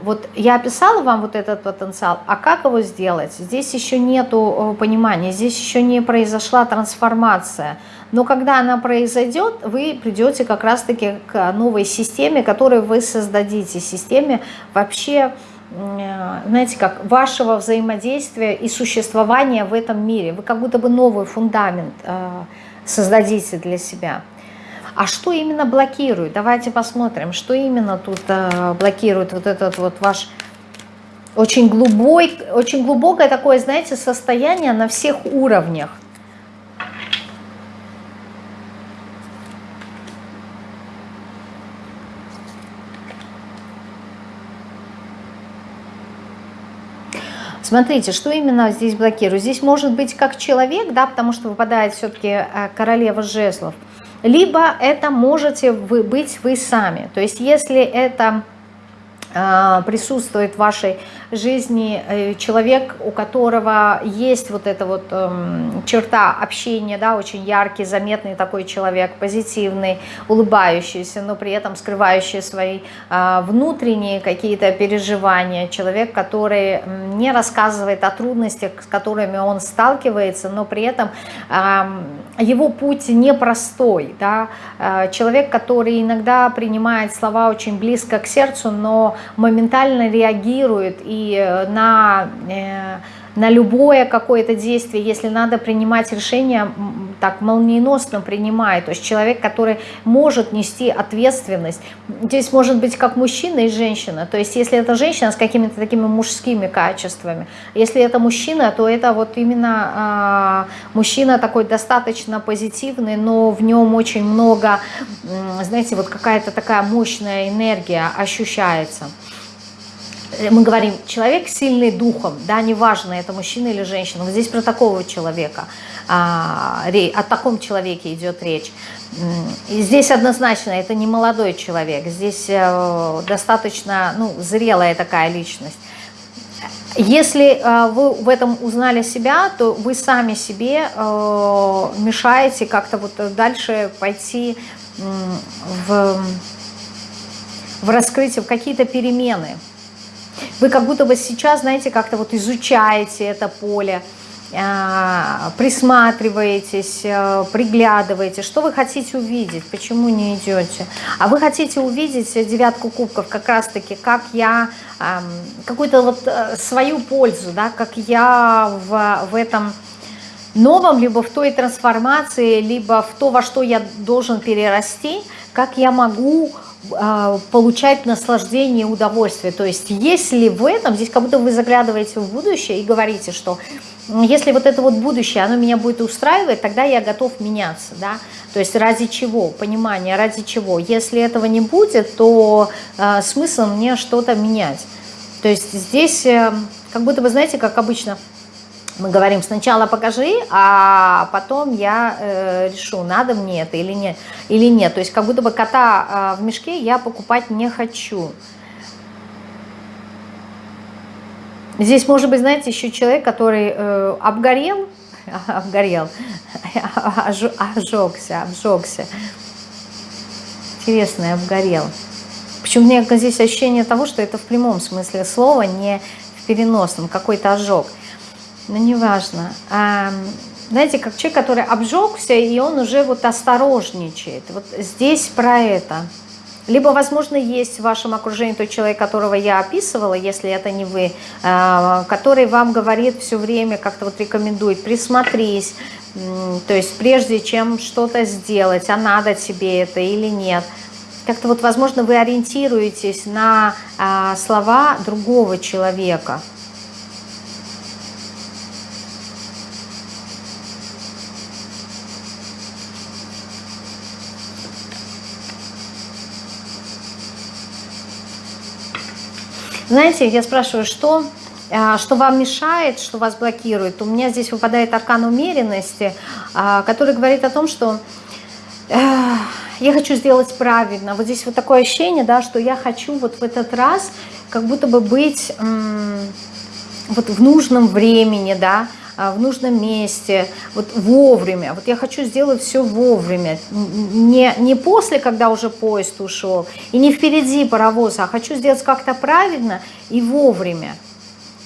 Вот я описала вам вот этот потенциал, а как его сделать? Здесь еще нету понимания, здесь еще не произошла трансформация. Но когда она произойдет, вы придете как раз-таки к новой системе, которую вы создадите, системе вообще Э, знаете, как вашего взаимодействия и существования в этом мире. Вы как будто бы новый фундамент э, создадите для себя. А что именно блокирует? Давайте посмотрим, что именно тут э, блокирует вот этот вот ваш очень, глубокий, очень глубокое такое, знаете, состояние на всех уровнях. Смотрите, что именно здесь блокирует. Здесь может быть как человек, да, потому что выпадает все-таки э, королева жезлов. Либо это можете вы быть вы сами. То есть если это присутствует в вашей жизни э, человек, у которого есть вот эта вот эм, черта общения, да, очень яркий, заметный такой человек, позитивный, улыбающийся, но при этом скрывающий свои э, внутренние какие-то переживания, человек, который не рассказывает о трудностях, с которыми он сталкивается, но при этом э, его путь непростой, да, э, человек, который иногда принимает слова очень близко к сердцу, но моментально реагирует и э, на, э, на любое какое-то действие, если надо принимать решение, так молниеносно принимает. То есть человек, который может нести ответственность. Здесь может быть как мужчина и женщина. То есть если это женщина с какими-то такими мужскими качествами, если это мужчина, то это вот именно э, мужчина такой достаточно позитивный, но в нем очень много, э, знаете, вот какая-то такая мощная энергия ощущается мы говорим, человек сильный духом, да, неважно, это мужчина или женщина, вот здесь про такого человека, а, о таком человеке идет речь. И здесь однозначно это не молодой человек, здесь э, достаточно ну, зрелая такая личность. Если э, вы в этом узнали себя, то вы сами себе э, мешаете как-то вот дальше пойти в, в раскрытие, в какие-то перемены. Вы как будто бы сейчас, знаете, как-то вот изучаете это поле, а, присматриваетесь, а, приглядываете, что вы хотите увидеть, почему не идете. А вы хотите увидеть девятку кубков? Как раз-таки, как я, какую-то вот э, свою пользу, да, как я в, в этом новом, либо в той трансформации, либо в то, во что я должен перерасти, как я могу получать наслаждение и удовольствие. То есть если в этом, здесь как будто вы заглядываете в будущее и говорите, что если вот это вот будущее, оно меня будет устраивать, тогда я готов меняться, да, то есть ради чего, понимание, ради чего. Если этого не будет, то э, смысл мне что-то менять. То есть здесь, э, как будто вы знаете, как обычно, мы говорим, сначала покажи, а потом я э, решу, надо мне это или нет, или нет. То есть как будто бы кота э, в мешке я покупать не хочу. Здесь может быть, знаете, еще человек, который э, обгорел, *laughs* обгорел, *laughs* ожегся, обжегся. Интересно, обгорел. Почему меня здесь ощущение того, что это в прямом смысле слова, не в переносном, какой-то ожог но ну, неважно. А, знаете, как человек, который обжегся, и он уже вот осторожничает. Вот здесь про это. Либо, возможно, есть в вашем окружении тот человек, которого я описывала, если это не вы, а, который вам говорит все время, как-то вот рекомендует, присмотрись, то есть прежде чем что-то сделать, а надо тебе это или нет. Как-то вот, возможно, вы ориентируетесь на а, слова другого человека – Знаете, я спрашиваю, что, а, что вам мешает, что вас блокирует? У меня здесь выпадает аркан умеренности, а, который говорит о том, что я хочу сделать правильно. Вот здесь вот такое ощущение, да, что я хочу вот в этот раз как будто бы быть вот в нужном времени, да, в нужном месте, вот вовремя. Вот я хочу сделать все вовремя, не, не после, когда уже поезд ушел, и не впереди паровоза, а хочу сделать как-то правильно и вовремя.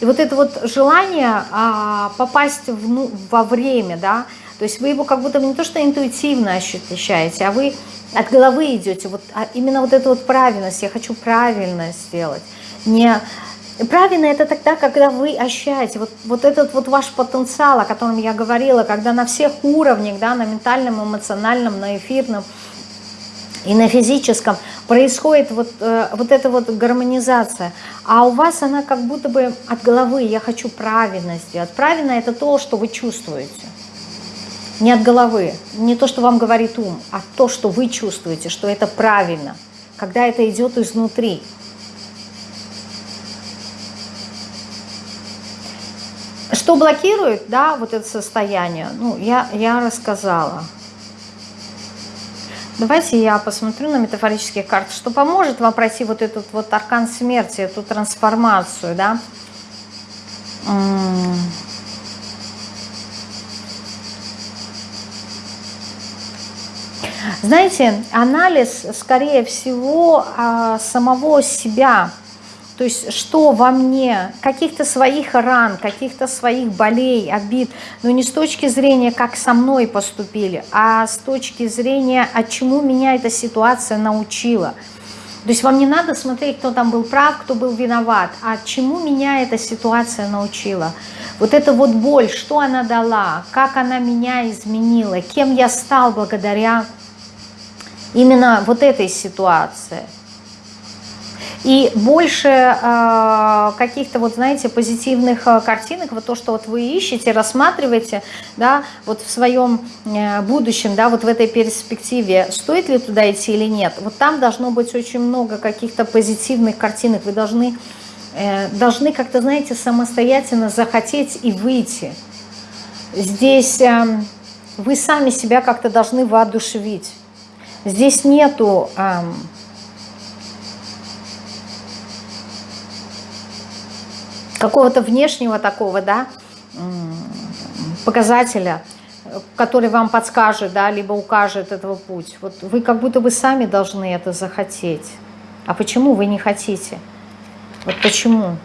И вот это вот желание а, попасть в, ну, во время, да, то есть вы его как будто не то что интуитивно ощущаете, а вы от головы идете, вот а именно вот эту вот правильность, я хочу правильно сделать, не Правильно это тогда, когда вы ощущаете вот, вот этот вот ваш потенциал, о котором я говорила, когда на всех уровнях, да, на ментальном, эмоциональном, на эфирном и на физическом происходит вот, э, вот эта вот гармонизация. А у вас она как будто бы от головы, я хочу правильно сделать. Правильно это то, что вы чувствуете. Не от головы, не то, что вам говорит ум, а то, что вы чувствуете, что это правильно, когда это идет изнутри. Что блокирует, да, вот это состояние, ну, я, я рассказала. Давайте я посмотрю на метафорические карты, что поможет вам пройти вот этот вот аркан смерти, эту трансформацию, да. Знаете, анализ, скорее всего, а, самого себя, то есть что во мне, каких-то своих ран, каких-то своих болей, обид, но не с точки зрения, как со мной поступили, а с точки зрения, от чему меня эта ситуация научила. То есть вам не надо смотреть, кто там был прав, кто был виноват, а чему меня эта ситуация научила. Вот эта вот боль, что она дала, как она меня изменила, кем я стал благодаря именно вот этой ситуации. И больше э, каких-то, вот знаете, позитивных э, картинок, вот то, что вот вы ищете, рассматриваете, да, вот в своем э, будущем, да, вот в этой перспективе, стоит ли туда идти или нет, вот там должно быть очень много каких-то позитивных картинок, вы должны, э, должны как-то, знаете, самостоятельно захотеть и выйти. Здесь э, вы сами себя как-то должны воодушевить. Здесь нету какого-то внешнего такого, да, показателя, который вам подскажет, да, либо укажет этого путь. Вот вы как будто бы сами должны это захотеть. А почему вы не хотите? Вот почему?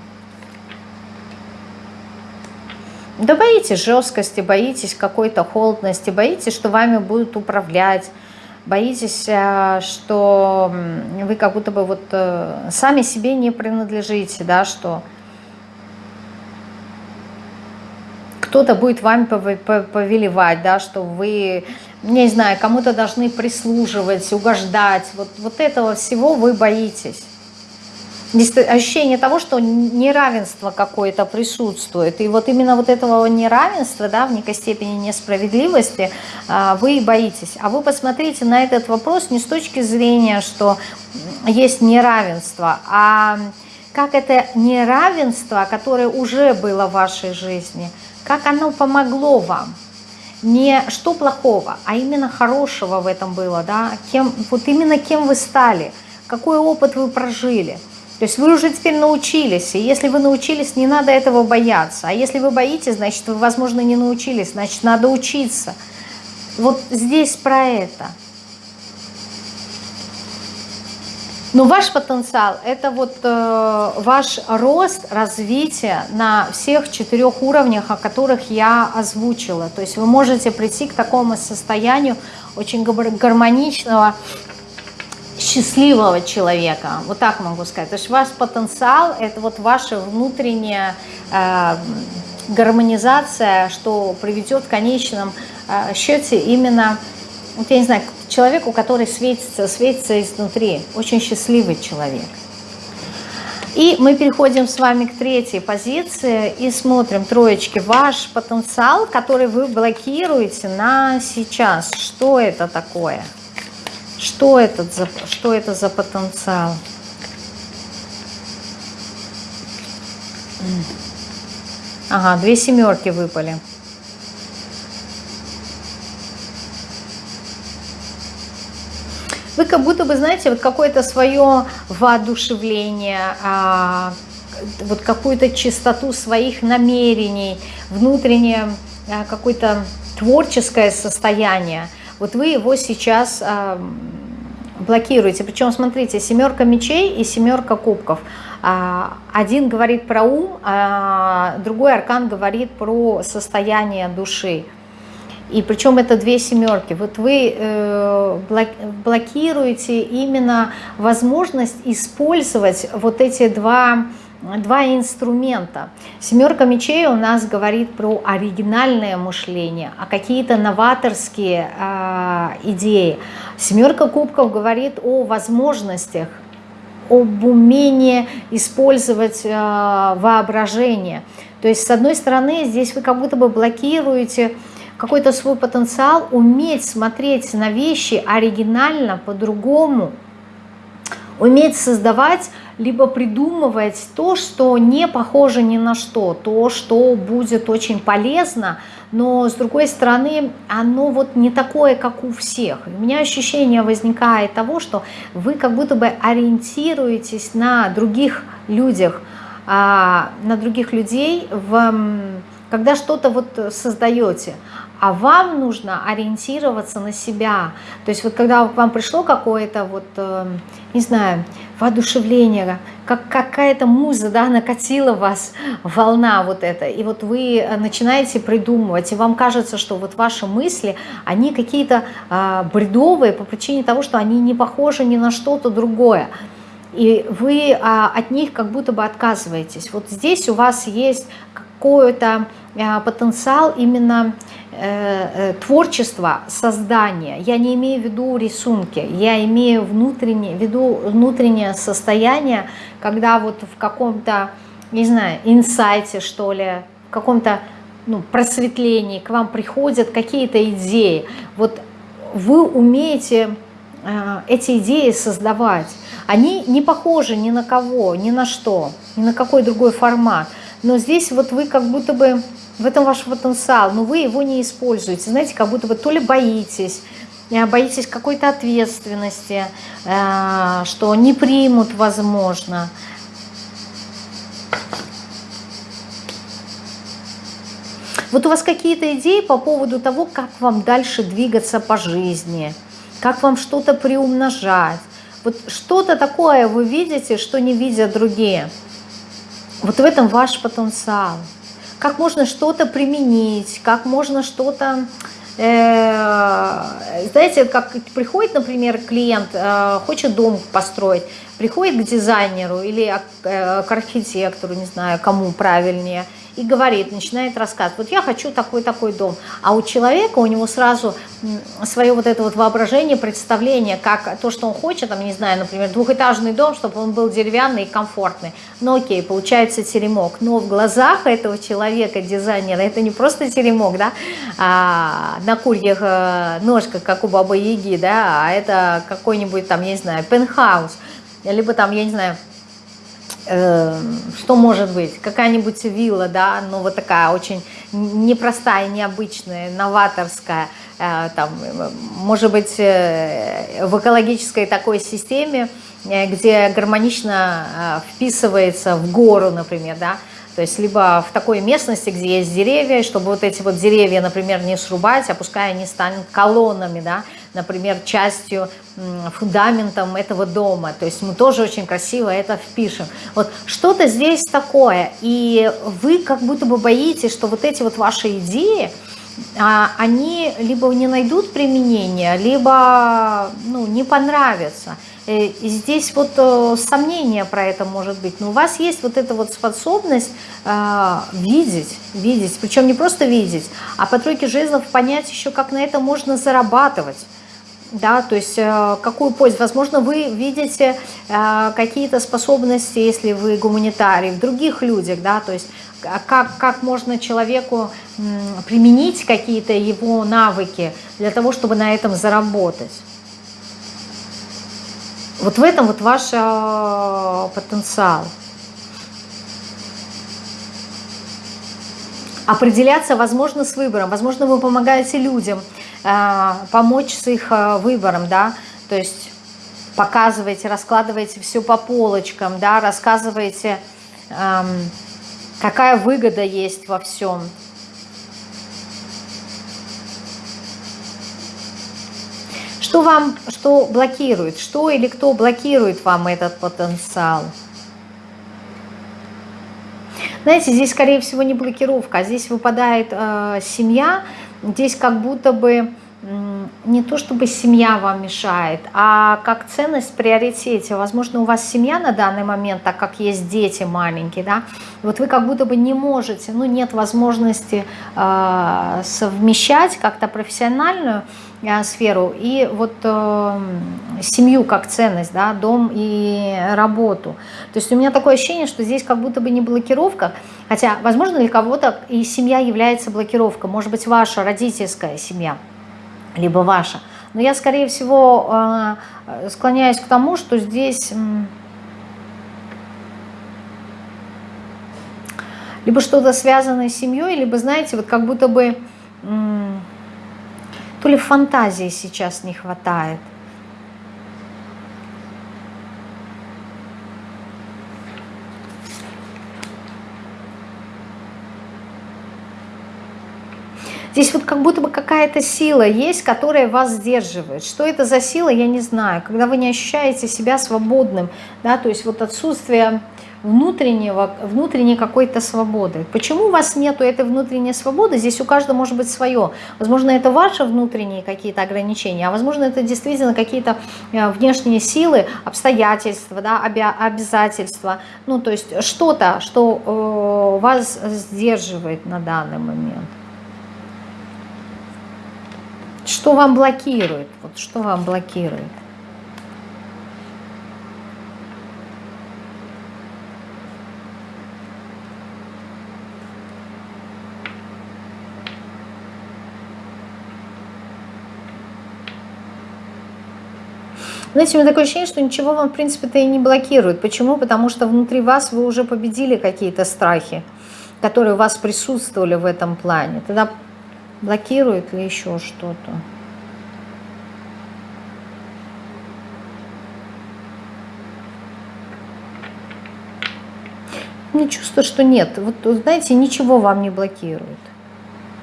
Да боитесь жесткости, боитесь какой-то холодности, боитесь, что вами будут управлять, боитесь, э, что вы как будто бы вот э, сами себе не принадлежите, да, что кто-то будет вами повелевать, да, что вы, не знаю, кому-то должны прислуживать, угождать, вот, вот этого всего вы боитесь ощущение того, что неравенство какое-то присутствует. И вот именно вот этого неравенства, да, в некой степени несправедливости а, вы боитесь. А вы посмотрите на этот вопрос не с точки зрения, что есть неравенство, а как это неравенство, которое уже было в вашей жизни, как оно помогло вам. Не что плохого, а именно хорошего в этом было, да, кем, вот именно кем вы стали, какой опыт вы прожили – то есть вы уже теперь научились, и если вы научились, не надо этого бояться. А если вы боитесь, значит, вы, возможно, не научились, значит, надо учиться. Вот здесь про это. Но ваш потенциал – это вот э, ваш рост, развитие на всех четырех уровнях, о которых я озвучила. То есть вы можете прийти к такому состоянию очень гармоничного, счастливого человека, вот так могу сказать. То есть ваш потенциал – это вот ваша внутренняя э, гармонизация, что приведет в конечном э, счете именно, вот я не знаю, к человеку, который светится, светится изнутри, очень счастливый человек. И мы переходим с вами к третьей позиции и смотрим, троечки, ваш потенциал, который вы блокируете на сейчас. Что это такое? Что, этот за, что это за потенциал? Ага, две семерки выпали. Вы как будто бы, знаете, вот какое-то свое воодушевление, а, вот какую-то чистоту своих намерений, внутреннее а, какое-то творческое состояние – вот вы его сейчас а, блокируете. Причем, смотрите, семерка мечей и семерка кубков. Один говорит про ум, а другой аркан говорит про состояние души. И причем это две семерки. Вот вы э, блокируете именно возможность использовать вот эти два два инструмента. Семерка мечей у нас говорит про оригинальное мышление, а какие-то новаторские э, идеи. Семерка кубков говорит о возможностях, об умении использовать э, воображение. То есть, с одной стороны, здесь вы как будто бы блокируете какой-то свой потенциал, уметь смотреть на вещи оригинально, по-другому, уметь создавать либо придумывать то, что не похоже ни на что, то, что будет очень полезно, но с другой стороны, оно вот не такое, как у всех. У меня ощущение возникает того, что вы как будто бы ориентируетесь на других людях, а, на других людей, в, когда что-то вот создаете, а вам нужно ориентироваться на себя. То есть вот когда к вам пришло какое-то вот, э, не знаю, воодушевление, как какая-то муза, да, накатила вас, волна вот эта, и вот вы начинаете придумывать, и вам кажется, что вот ваши мысли, они какие-то э, бредовые по причине того, что они не похожи ни на что-то другое и вы а, от них как будто бы отказываетесь. Вот здесь у вас есть какой-то а, потенциал именно э, э, творчества, создания. Я не имею в виду рисунки, я имею внутреннее, в виду внутреннее состояние, когда вот в каком-то, не знаю, инсайте, что ли, в каком-то ну, просветлении к вам приходят какие-то идеи. Вот вы умеете э, эти идеи создавать. Они не похожи ни на кого, ни на что, ни на какой другой формат. Но здесь вот вы как будто бы, в этом ваш потенциал, но вы его не используете. Знаете, как будто бы то ли боитесь, э, боитесь какой-то ответственности, э, что не примут, возможно. Вот у вас какие-то идеи по поводу того, как вам дальше двигаться по жизни, как вам что-то приумножать, вот что-то такое вы видите, что не видят другие. Вот в этом ваш потенциал. Как можно что-то применить, как можно что-то... Э, знаете, как приходит, например, клиент, э, хочет дом построить, приходит к дизайнеру или э, к архитектору, не знаю, кому правильнее – и говорит, начинает рассказывать, вот я хочу такой-такой дом. А у человека, у него сразу свое вот это вот воображение, представление, как то, что он хочет, там, не знаю, например, двухэтажный дом, чтобы он был деревянный и комфортный. Ну окей, получается теремок. Но в глазах этого человека, дизайнера, это не просто теремок, да, а, на курьих э, ножках, как у Бабы Яги, да, а это какой-нибудь там, я не знаю, пентхаус, либо там, я не знаю, что может быть, какая-нибудь вилла, да, ну вот такая очень непростая, необычная, новаторская, э, там, может быть, э, в экологической такой системе, э, где гармонично вписывается в гору, например, да, то есть либо в такой местности, где есть деревья, чтобы вот эти вот деревья, например, не срубать, а пускай они станут колоннами, да, например, частью, фундаментом этого дома. То есть мы тоже очень красиво это впишем. Вот что-то здесь такое, и вы как будто бы боитесь, что вот эти вот ваши идеи, а, они либо не найдут применения, либо ну, не понравятся. Э, и здесь вот э, сомнение про это может быть. Но у вас есть вот эта вот способность э, видеть, видеть, причем не просто видеть, а по тройке жезлов понять еще, как на это можно зарабатывать да, то есть э, какую пользу, возможно, вы видите э, какие-то способности, если вы гуманитарий, в других людях, да, то есть как, как можно человеку применить какие-то его навыки для того, чтобы на этом заработать. Вот в этом вот ваш э, потенциал. Определяться, возможно, с выбором. Возможно, вы помогаете людям – а, помочь с их а, выбором, да, то есть показываете, раскладываете все по полочкам, да, рассказываете, эм, какая выгода есть во всем. Что вам, что блокирует, что или кто блокирует вам этот потенциал? Знаете, здесь, скорее всего, не блокировка, а здесь выпадает э, семья, Здесь как будто бы не то чтобы семья вам мешает, а как ценность в приоритете. Возможно, у вас семья на данный момент, так как есть дети маленькие, да, вот вы как будто бы не можете, ну нет возможности э, совмещать как-то профессиональную э, сферу и вот э, семью как ценность, да, дом и работу. То есть у меня такое ощущение, что здесь как будто бы не блокировка, хотя, возможно, для кого-то и семья является блокировкой, может быть, ваша родительская семья – либо ваша. Но я, скорее всего, э, склоняюсь к тому, что здесь либо что-то связанное с семьей, либо, знаете, вот как будто бы то ли фантазии сейчас не хватает. Здесь вот как будто бы какая-то сила есть, которая вас сдерживает. Что это за сила, я не знаю. Когда вы не ощущаете себя свободным, да, то есть вот отсутствие внутреннего, внутренней какой-то свободы. Почему у вас нету этой внутренней свободы? Здесь у каждого может быть свое. Возможно, это ваши внутренние какие-то ограничения, а возможно, это действительно какие-то э, внешние силы, обстоятельства, да, обязательства. Ну, то есть что-то, что э, вас сдерживает на данный момент. Что вам блокирует? Вот что вам блокирует? Знаете, у меня такое ощущение, что ничего вам, в принципе-то и не блокирует. Почему? Потому что внутри вас вы уже победили какие-то страхи, которые у вас присутствовали в этом плане. Тогда блокирует ли еще что-то? Мне чувство, что нет. Вот, знаете, ничего вам не блокирует.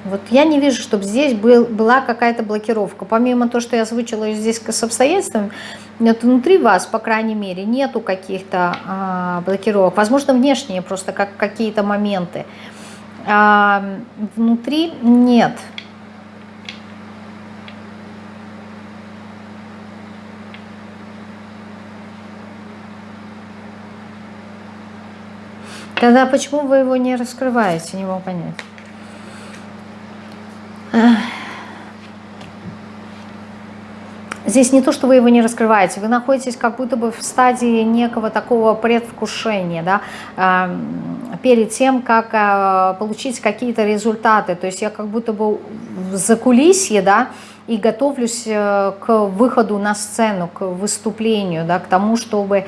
Вот я не вижу, чтобы здесь был, была какая-то блокировка. Помимо того, что я озвучила здесь с обстоятельствами, вот внутри вас, по крайней мере, нету каких-то а, блокировок. Возможно, внешние просто как какие-то моменты. Внутри нет. Тогда почему вы его не раскрываете, не могу понять. Здесь не то, что вы его не раскрываете, вы находитесь как будто бы в стадии некого такого предвкушения, да, перед тем, как а, получить какие-то результаты. То есть я как будто бы в закулисье, да, и готовлюсь э, к выходу на сцену, к выступлению, да, к тому, чтобы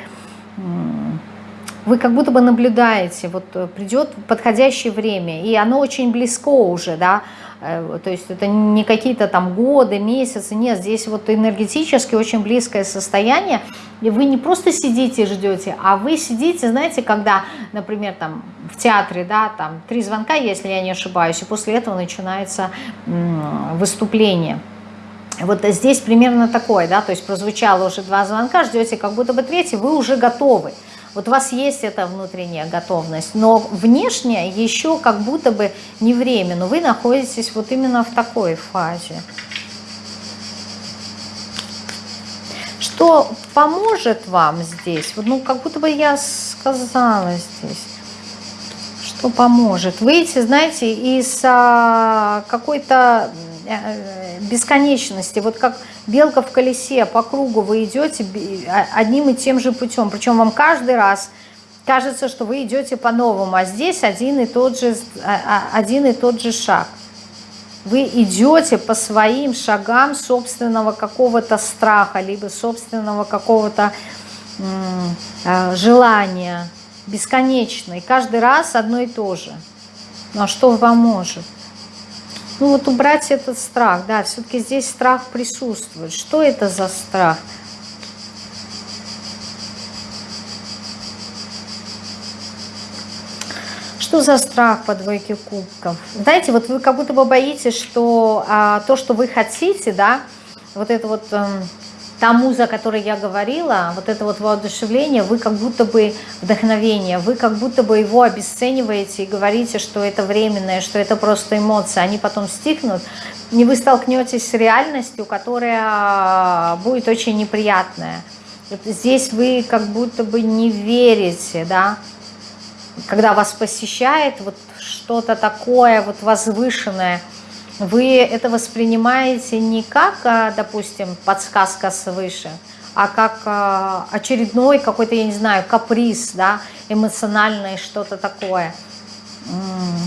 вы как будто бы наблюдаете, вот э, придет подходящее время, и оно очень близко уже, да, Э, то есть это не какие-то там годы, месяцы, нет, здесь вот энергетически очень близкое состояние, и вы не просто сидите и ждете, а вы сидите, знаете, когда, например, там в театре, да, там три звонка, если я не ошибаюсь, и после этого начинается выступление. Вот здесь примерно такое, да, то есть прозвучало уже два звонка, ждете как будто бы третий, вы уже готовы. Вот у вас есть эта внутренняя готовность, но внешне еще как будто бы не время, но вы находитесь вот именно в такой фазе. Что поможет вам здесь? Ну, как будто бы я сказала здесь. Что поможет? Выйти, знаете, из а, какой-то Э, бесконечности. Вот как белка в колесе, по кругу вы идете а, одним и тем же путем. Причем вам каждый раз кажется, что вы идете по-новому, а здесь один и тот же, а, один и тот же шаг. Вы идете по своим шагам собственного какого-то страха, либо собственного какого-то желания, бесконечно. И каждый раз одно и то же. Ну а что может? Ну вот убрать этот страх, да, все-таки здесь страх присутствует. Что это за страх? Что за страх по двойке кубков? Знаете, вот вы как будто бы боитесь, что а, то, что вы хотите, да, вот это вот... А, та муза, о которой я говорила, вот это вот воодушевление, вы как будто бы вдохновение, вы как будто бы его обесцениваете и говорите, что это временное, что это просто эмоции, они потом стихнут, и вы столкнетесь с реальностью, которая будет очень неприятная. Здесь вы как будто бы не верите, да, когда вас посещает вот что-то такое вот возвышенное – вы это воспринимаете не как, а, допустим, подсказка свыше, а как а, очередной какой-то, я не знаю, каприз, да, эмоциональный, что-то такое.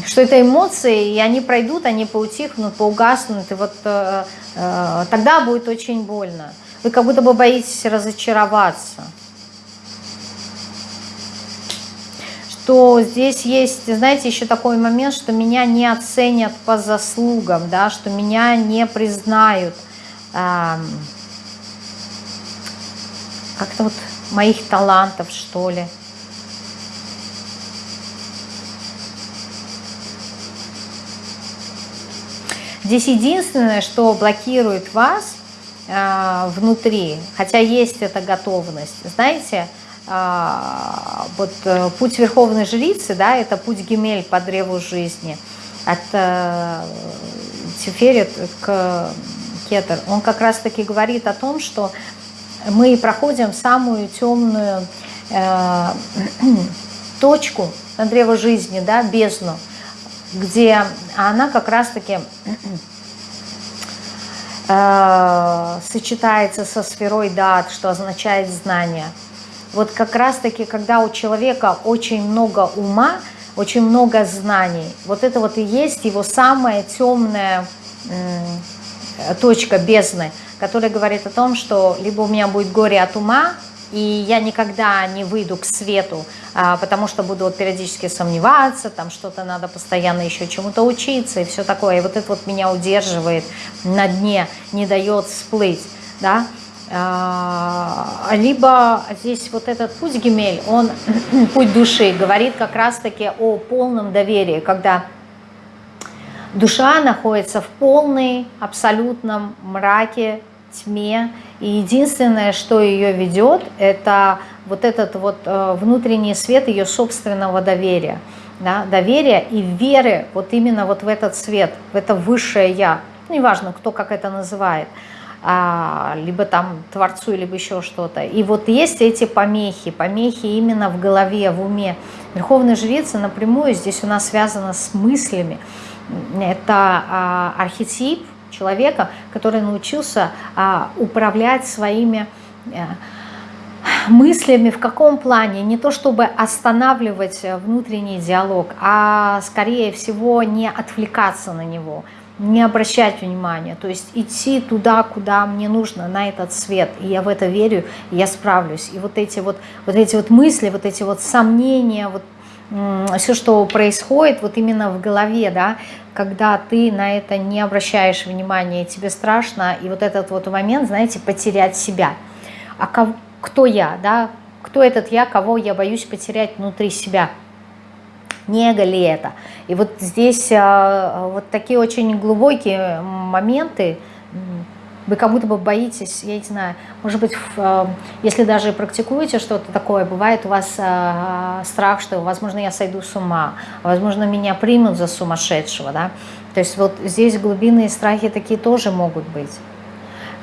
Что это эмоции, и они пройдут, они поутихнут, поугаснут, и вот э, э, тогда будет очень больно. Вы как будто бы боитесь разочароваться. Что здесь есть, знаете, еще такой момент, что меня не оценят по заслугам, да, что меня не признают эм, как-то вот моих талантов, что ли. Здесь единственное, что блокирует вас э, внутри, хотя есть эта готовность, знаете, э, вот э, путь Верховной Жрицы, да, это путь Гемель по древу жизни, от э, Тиферет к Кетер. Он как раз-таки говорит о том, что мы проходим самую темную э, *clears throat* точку на древо жизни, да, бездну, где она как раз-таки сочетается со сферой дат, что означает знание. Вот как раз-таки, когда у человека очень много ума, очень много знаний, вот это вот и есть его самая темная точка бездны, которая говорит о том, что либо у меня будет горе от ума, и я никогда не выйду к свету, а, потому что буду вот периодически сомневаться, там что-то надо постоянно еще чему-то учиться и все такое. И вот это вот меня удерживает на дне, не дает всплыть, да. А, либо здесь вот этот путь Гемель, он, *clears throat* путь души, говорит как раз-таки о полном доверии, когда душа находится в полной, абсолютном мраке, тьме, и единственное, что ее ведет, это вот этот вот э, внутренний свет ее собственного доверия. Да, доверия и веры вот именно вот в этот свет, в это высшее Я. Неважно, кто как это называет. А, либо там Творцу, либо еще что-то. И вот есть эти помехи, помехи именно в голове, в уме. Верховная жрица напрямую здесь у нас связана с мыслями. Это а, архетип, человека, который научился а, управлять своими а, мыслями в каком плане? Не то чтобы останавливать внутренний диалог, а скорее всего не отвлекаться на него, не обращать внимания, то есть идти туда, куда мне нужно, на этот свет. И я в это верю, и я справлюсь. И вот эти вот, вот эти вот мысли, вот эти вот сомнения, вот все, что происходит вот именно в голове, да, когда ты на это не обращаешь внимания, тебе страшно, и вот этот вот момент, знаете, потерять себя. А кого, кто я, да, кто этот я, кого я боюсь потерять внутри себя? Не эго ли это? И вот здесь а, вот такие очень глубокие моменты, вы как будто бы боитесь, я не знаю, может быть, э, если даже практикуете что-то такое, бывает у вас э, страх, что, возможно, я сойду с ума, возможно, меня примут за сумасшедшего, да, то есть вот здесь глубинные страхи такие тоже могут быть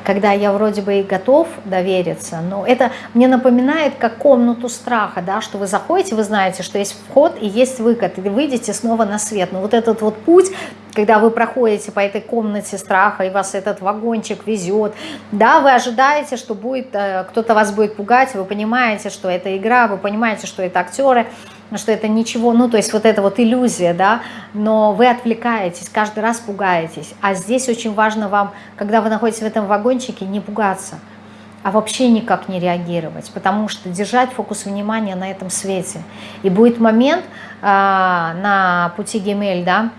когда я вроде бы и готов довериться, но это мне напоминает как комнату страха, да, что вы заходите, вы знаете, что есть вход и есть выход, и вы выйдете снова на свет. Но вот этот вот путь, когда вы проходите по этой комнате страха, и вас этот вагончик везет, да, вы ожидаете, что будет, э, кто-то вас будет пугать, вы понимаете, что это игра, вы понимаете, что это актеры, что это ничего, ну, то есть вот это вот иллюзия, да, но вы отвлекаетесь, каждый раз пугаетесь. А здесь очень важно вам, когда вы находитесь в этом вагончике, не пугаться, а вообще никак не реагировать, потому что держать фокус внимания на этом свете. И будет момент а, на пути Гемель, да,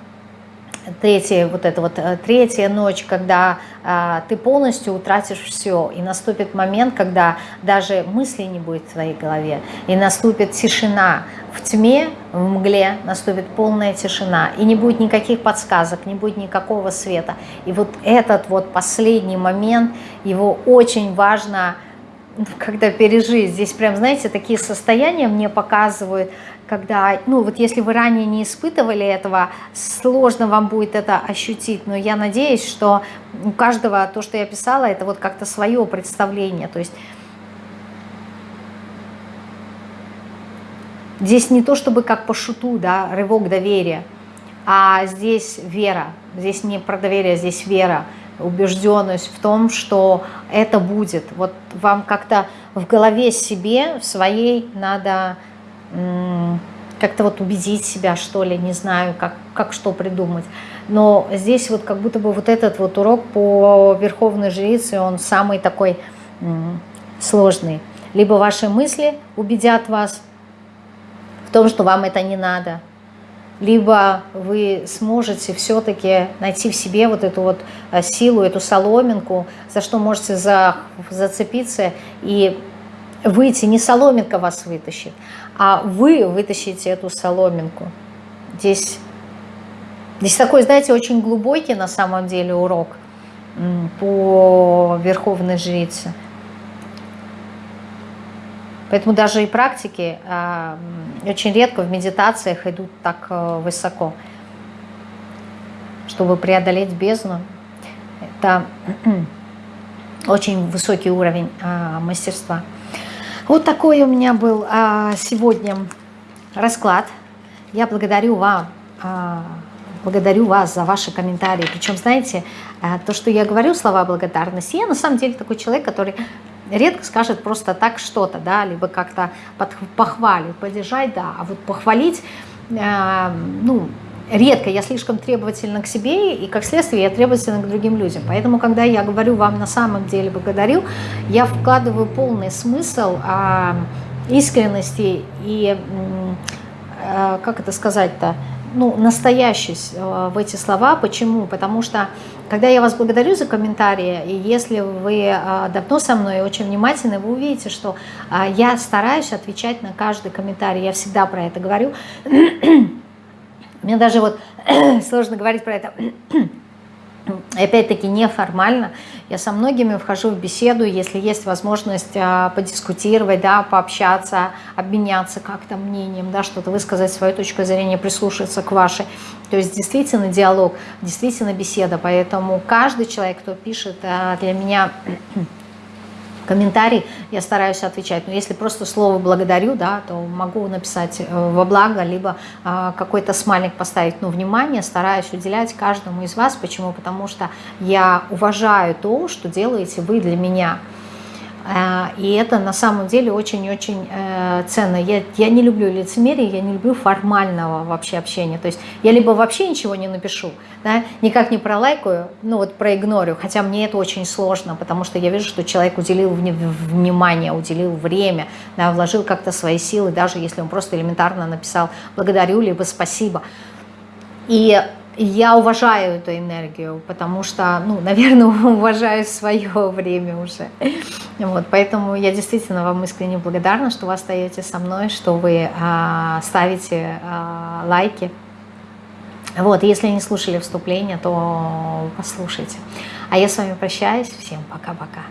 третья, вот эта вот э, третья ночь, когда а, ты полностью утратишь все, и наступит момент, когда даже мысли не будет в твоей голове, и наступит тишина. В тьме, в мгле наступит полная тишина, и не будет никаких подсказок, не будет никакого света. И вот этот вот последний момент, его очень важно когда пережить. Здесь прям, знаете, такие состояния мне показывают, когда, ну вот если вы ранее не испытывали этого, сложно вам будет это ощутить, но я надеюсь, что у каждого то, что я писала, это вот как-то свое представление, то есть здесь не то чтобы как по шуту, да, рывок доверия, а здесь вера, здесь не про доверие, здесь вера, убежденность в том, что это будет. Вот вам как-то в голове себе, в своей надо как-то вот убедить себя, что ли, не знаю, как, как что придумать. Но здесь вот как будто бы вот этот вот урок по Верховной Жрице, он самый такой сложный. Либо ваши мысли убедят вас в том, что вам это не надо, либо вы сможете все-таки найти в себе вот эту вот э, силу, эту соломинку, за что можете за, зацепиться и выйти, не соломинка вас вытащит, а вы вытащите эту соломинку. Здесь Здесь такой, знаете, очень глубокий на самом деле урок по Верховной Жрице. Поэтому даже и практики э, очень редко в медитациях идут так э, высоко. Чтобы преодолеть бездну, это *clears throat* очень высокий уровень э, мастерства. Вот такой у меня был э, сегодня расклад. Я благодарю вам, э, благодарю вас за ваши комментарии. Причем, знаете, э, то, что я говорю, слова благодарности, я на самом деле такой человек, который редко скажет просто так что-то, да, либо как-то похвалит, поддержать, да, а вот похвалить, э, ну, редко, я слишком требовательна к себе, и как следствие я требовательна к другим людям. Поэтому, когда я говорю вам на самом деле благодарю, я вкладываю полный смысл э, искренности и, э, как это сказать-то, ну, настоящесть э, в эти слова. Почему? Потому что когда я вас благодарю за комментарии, и если вы а, давно со мной очень внимательны, вы увидите, что а, я стараюсь отвечать на каждый комментарий. Я всегда про это говорю. Мне даже вот *clears throat* сложно говорить про это опять-таки неформально. Я со многими вхожу в беседу, если есть возможность а, подискутировать, да, пообщаться, обменяться как-то мнением, да, что-то высказать свою точку зрения, прислушаться к вашей. То есть действительно диалог, действительно беседа. Поэтому каждый человек, кто пишет а, для меня комментарий, я стараюсь отвечать. Но если просто слово «благодарю», да, то могу написать э, во благо, либо а, какой-то смайлик поставить. Но внимание стараюсь уделять каждому из вас. Почему? Потому что я уважаю то, что делаете вы для меня. А, и это на самом деле очень-очень э, ценно. Я, я не люблю лицемерие, я не люблю формального вообще общения. То есть я либо вообще ничего не напишу, да, никак не пролайкаю, ну вот проигнорю, хотя мне это очень сложно, потому что я вижу, что человек уделил внимание, уделил время, да, вложил как-то свои силы, даже если он просто элементарно написал «благодарю» либо «спасибо». И я уважаю эту энергию, потому что, ну, наверное, *laughs* уважаю свое время уже. Вот, поэтому я действительно вам искренне благодарна, что вы остаетесь со мной, что вы а, ставите а, лайки. Вот, если не слушали вступление, то послушайте. А я с вами прощаюсь. Всем пока-пока.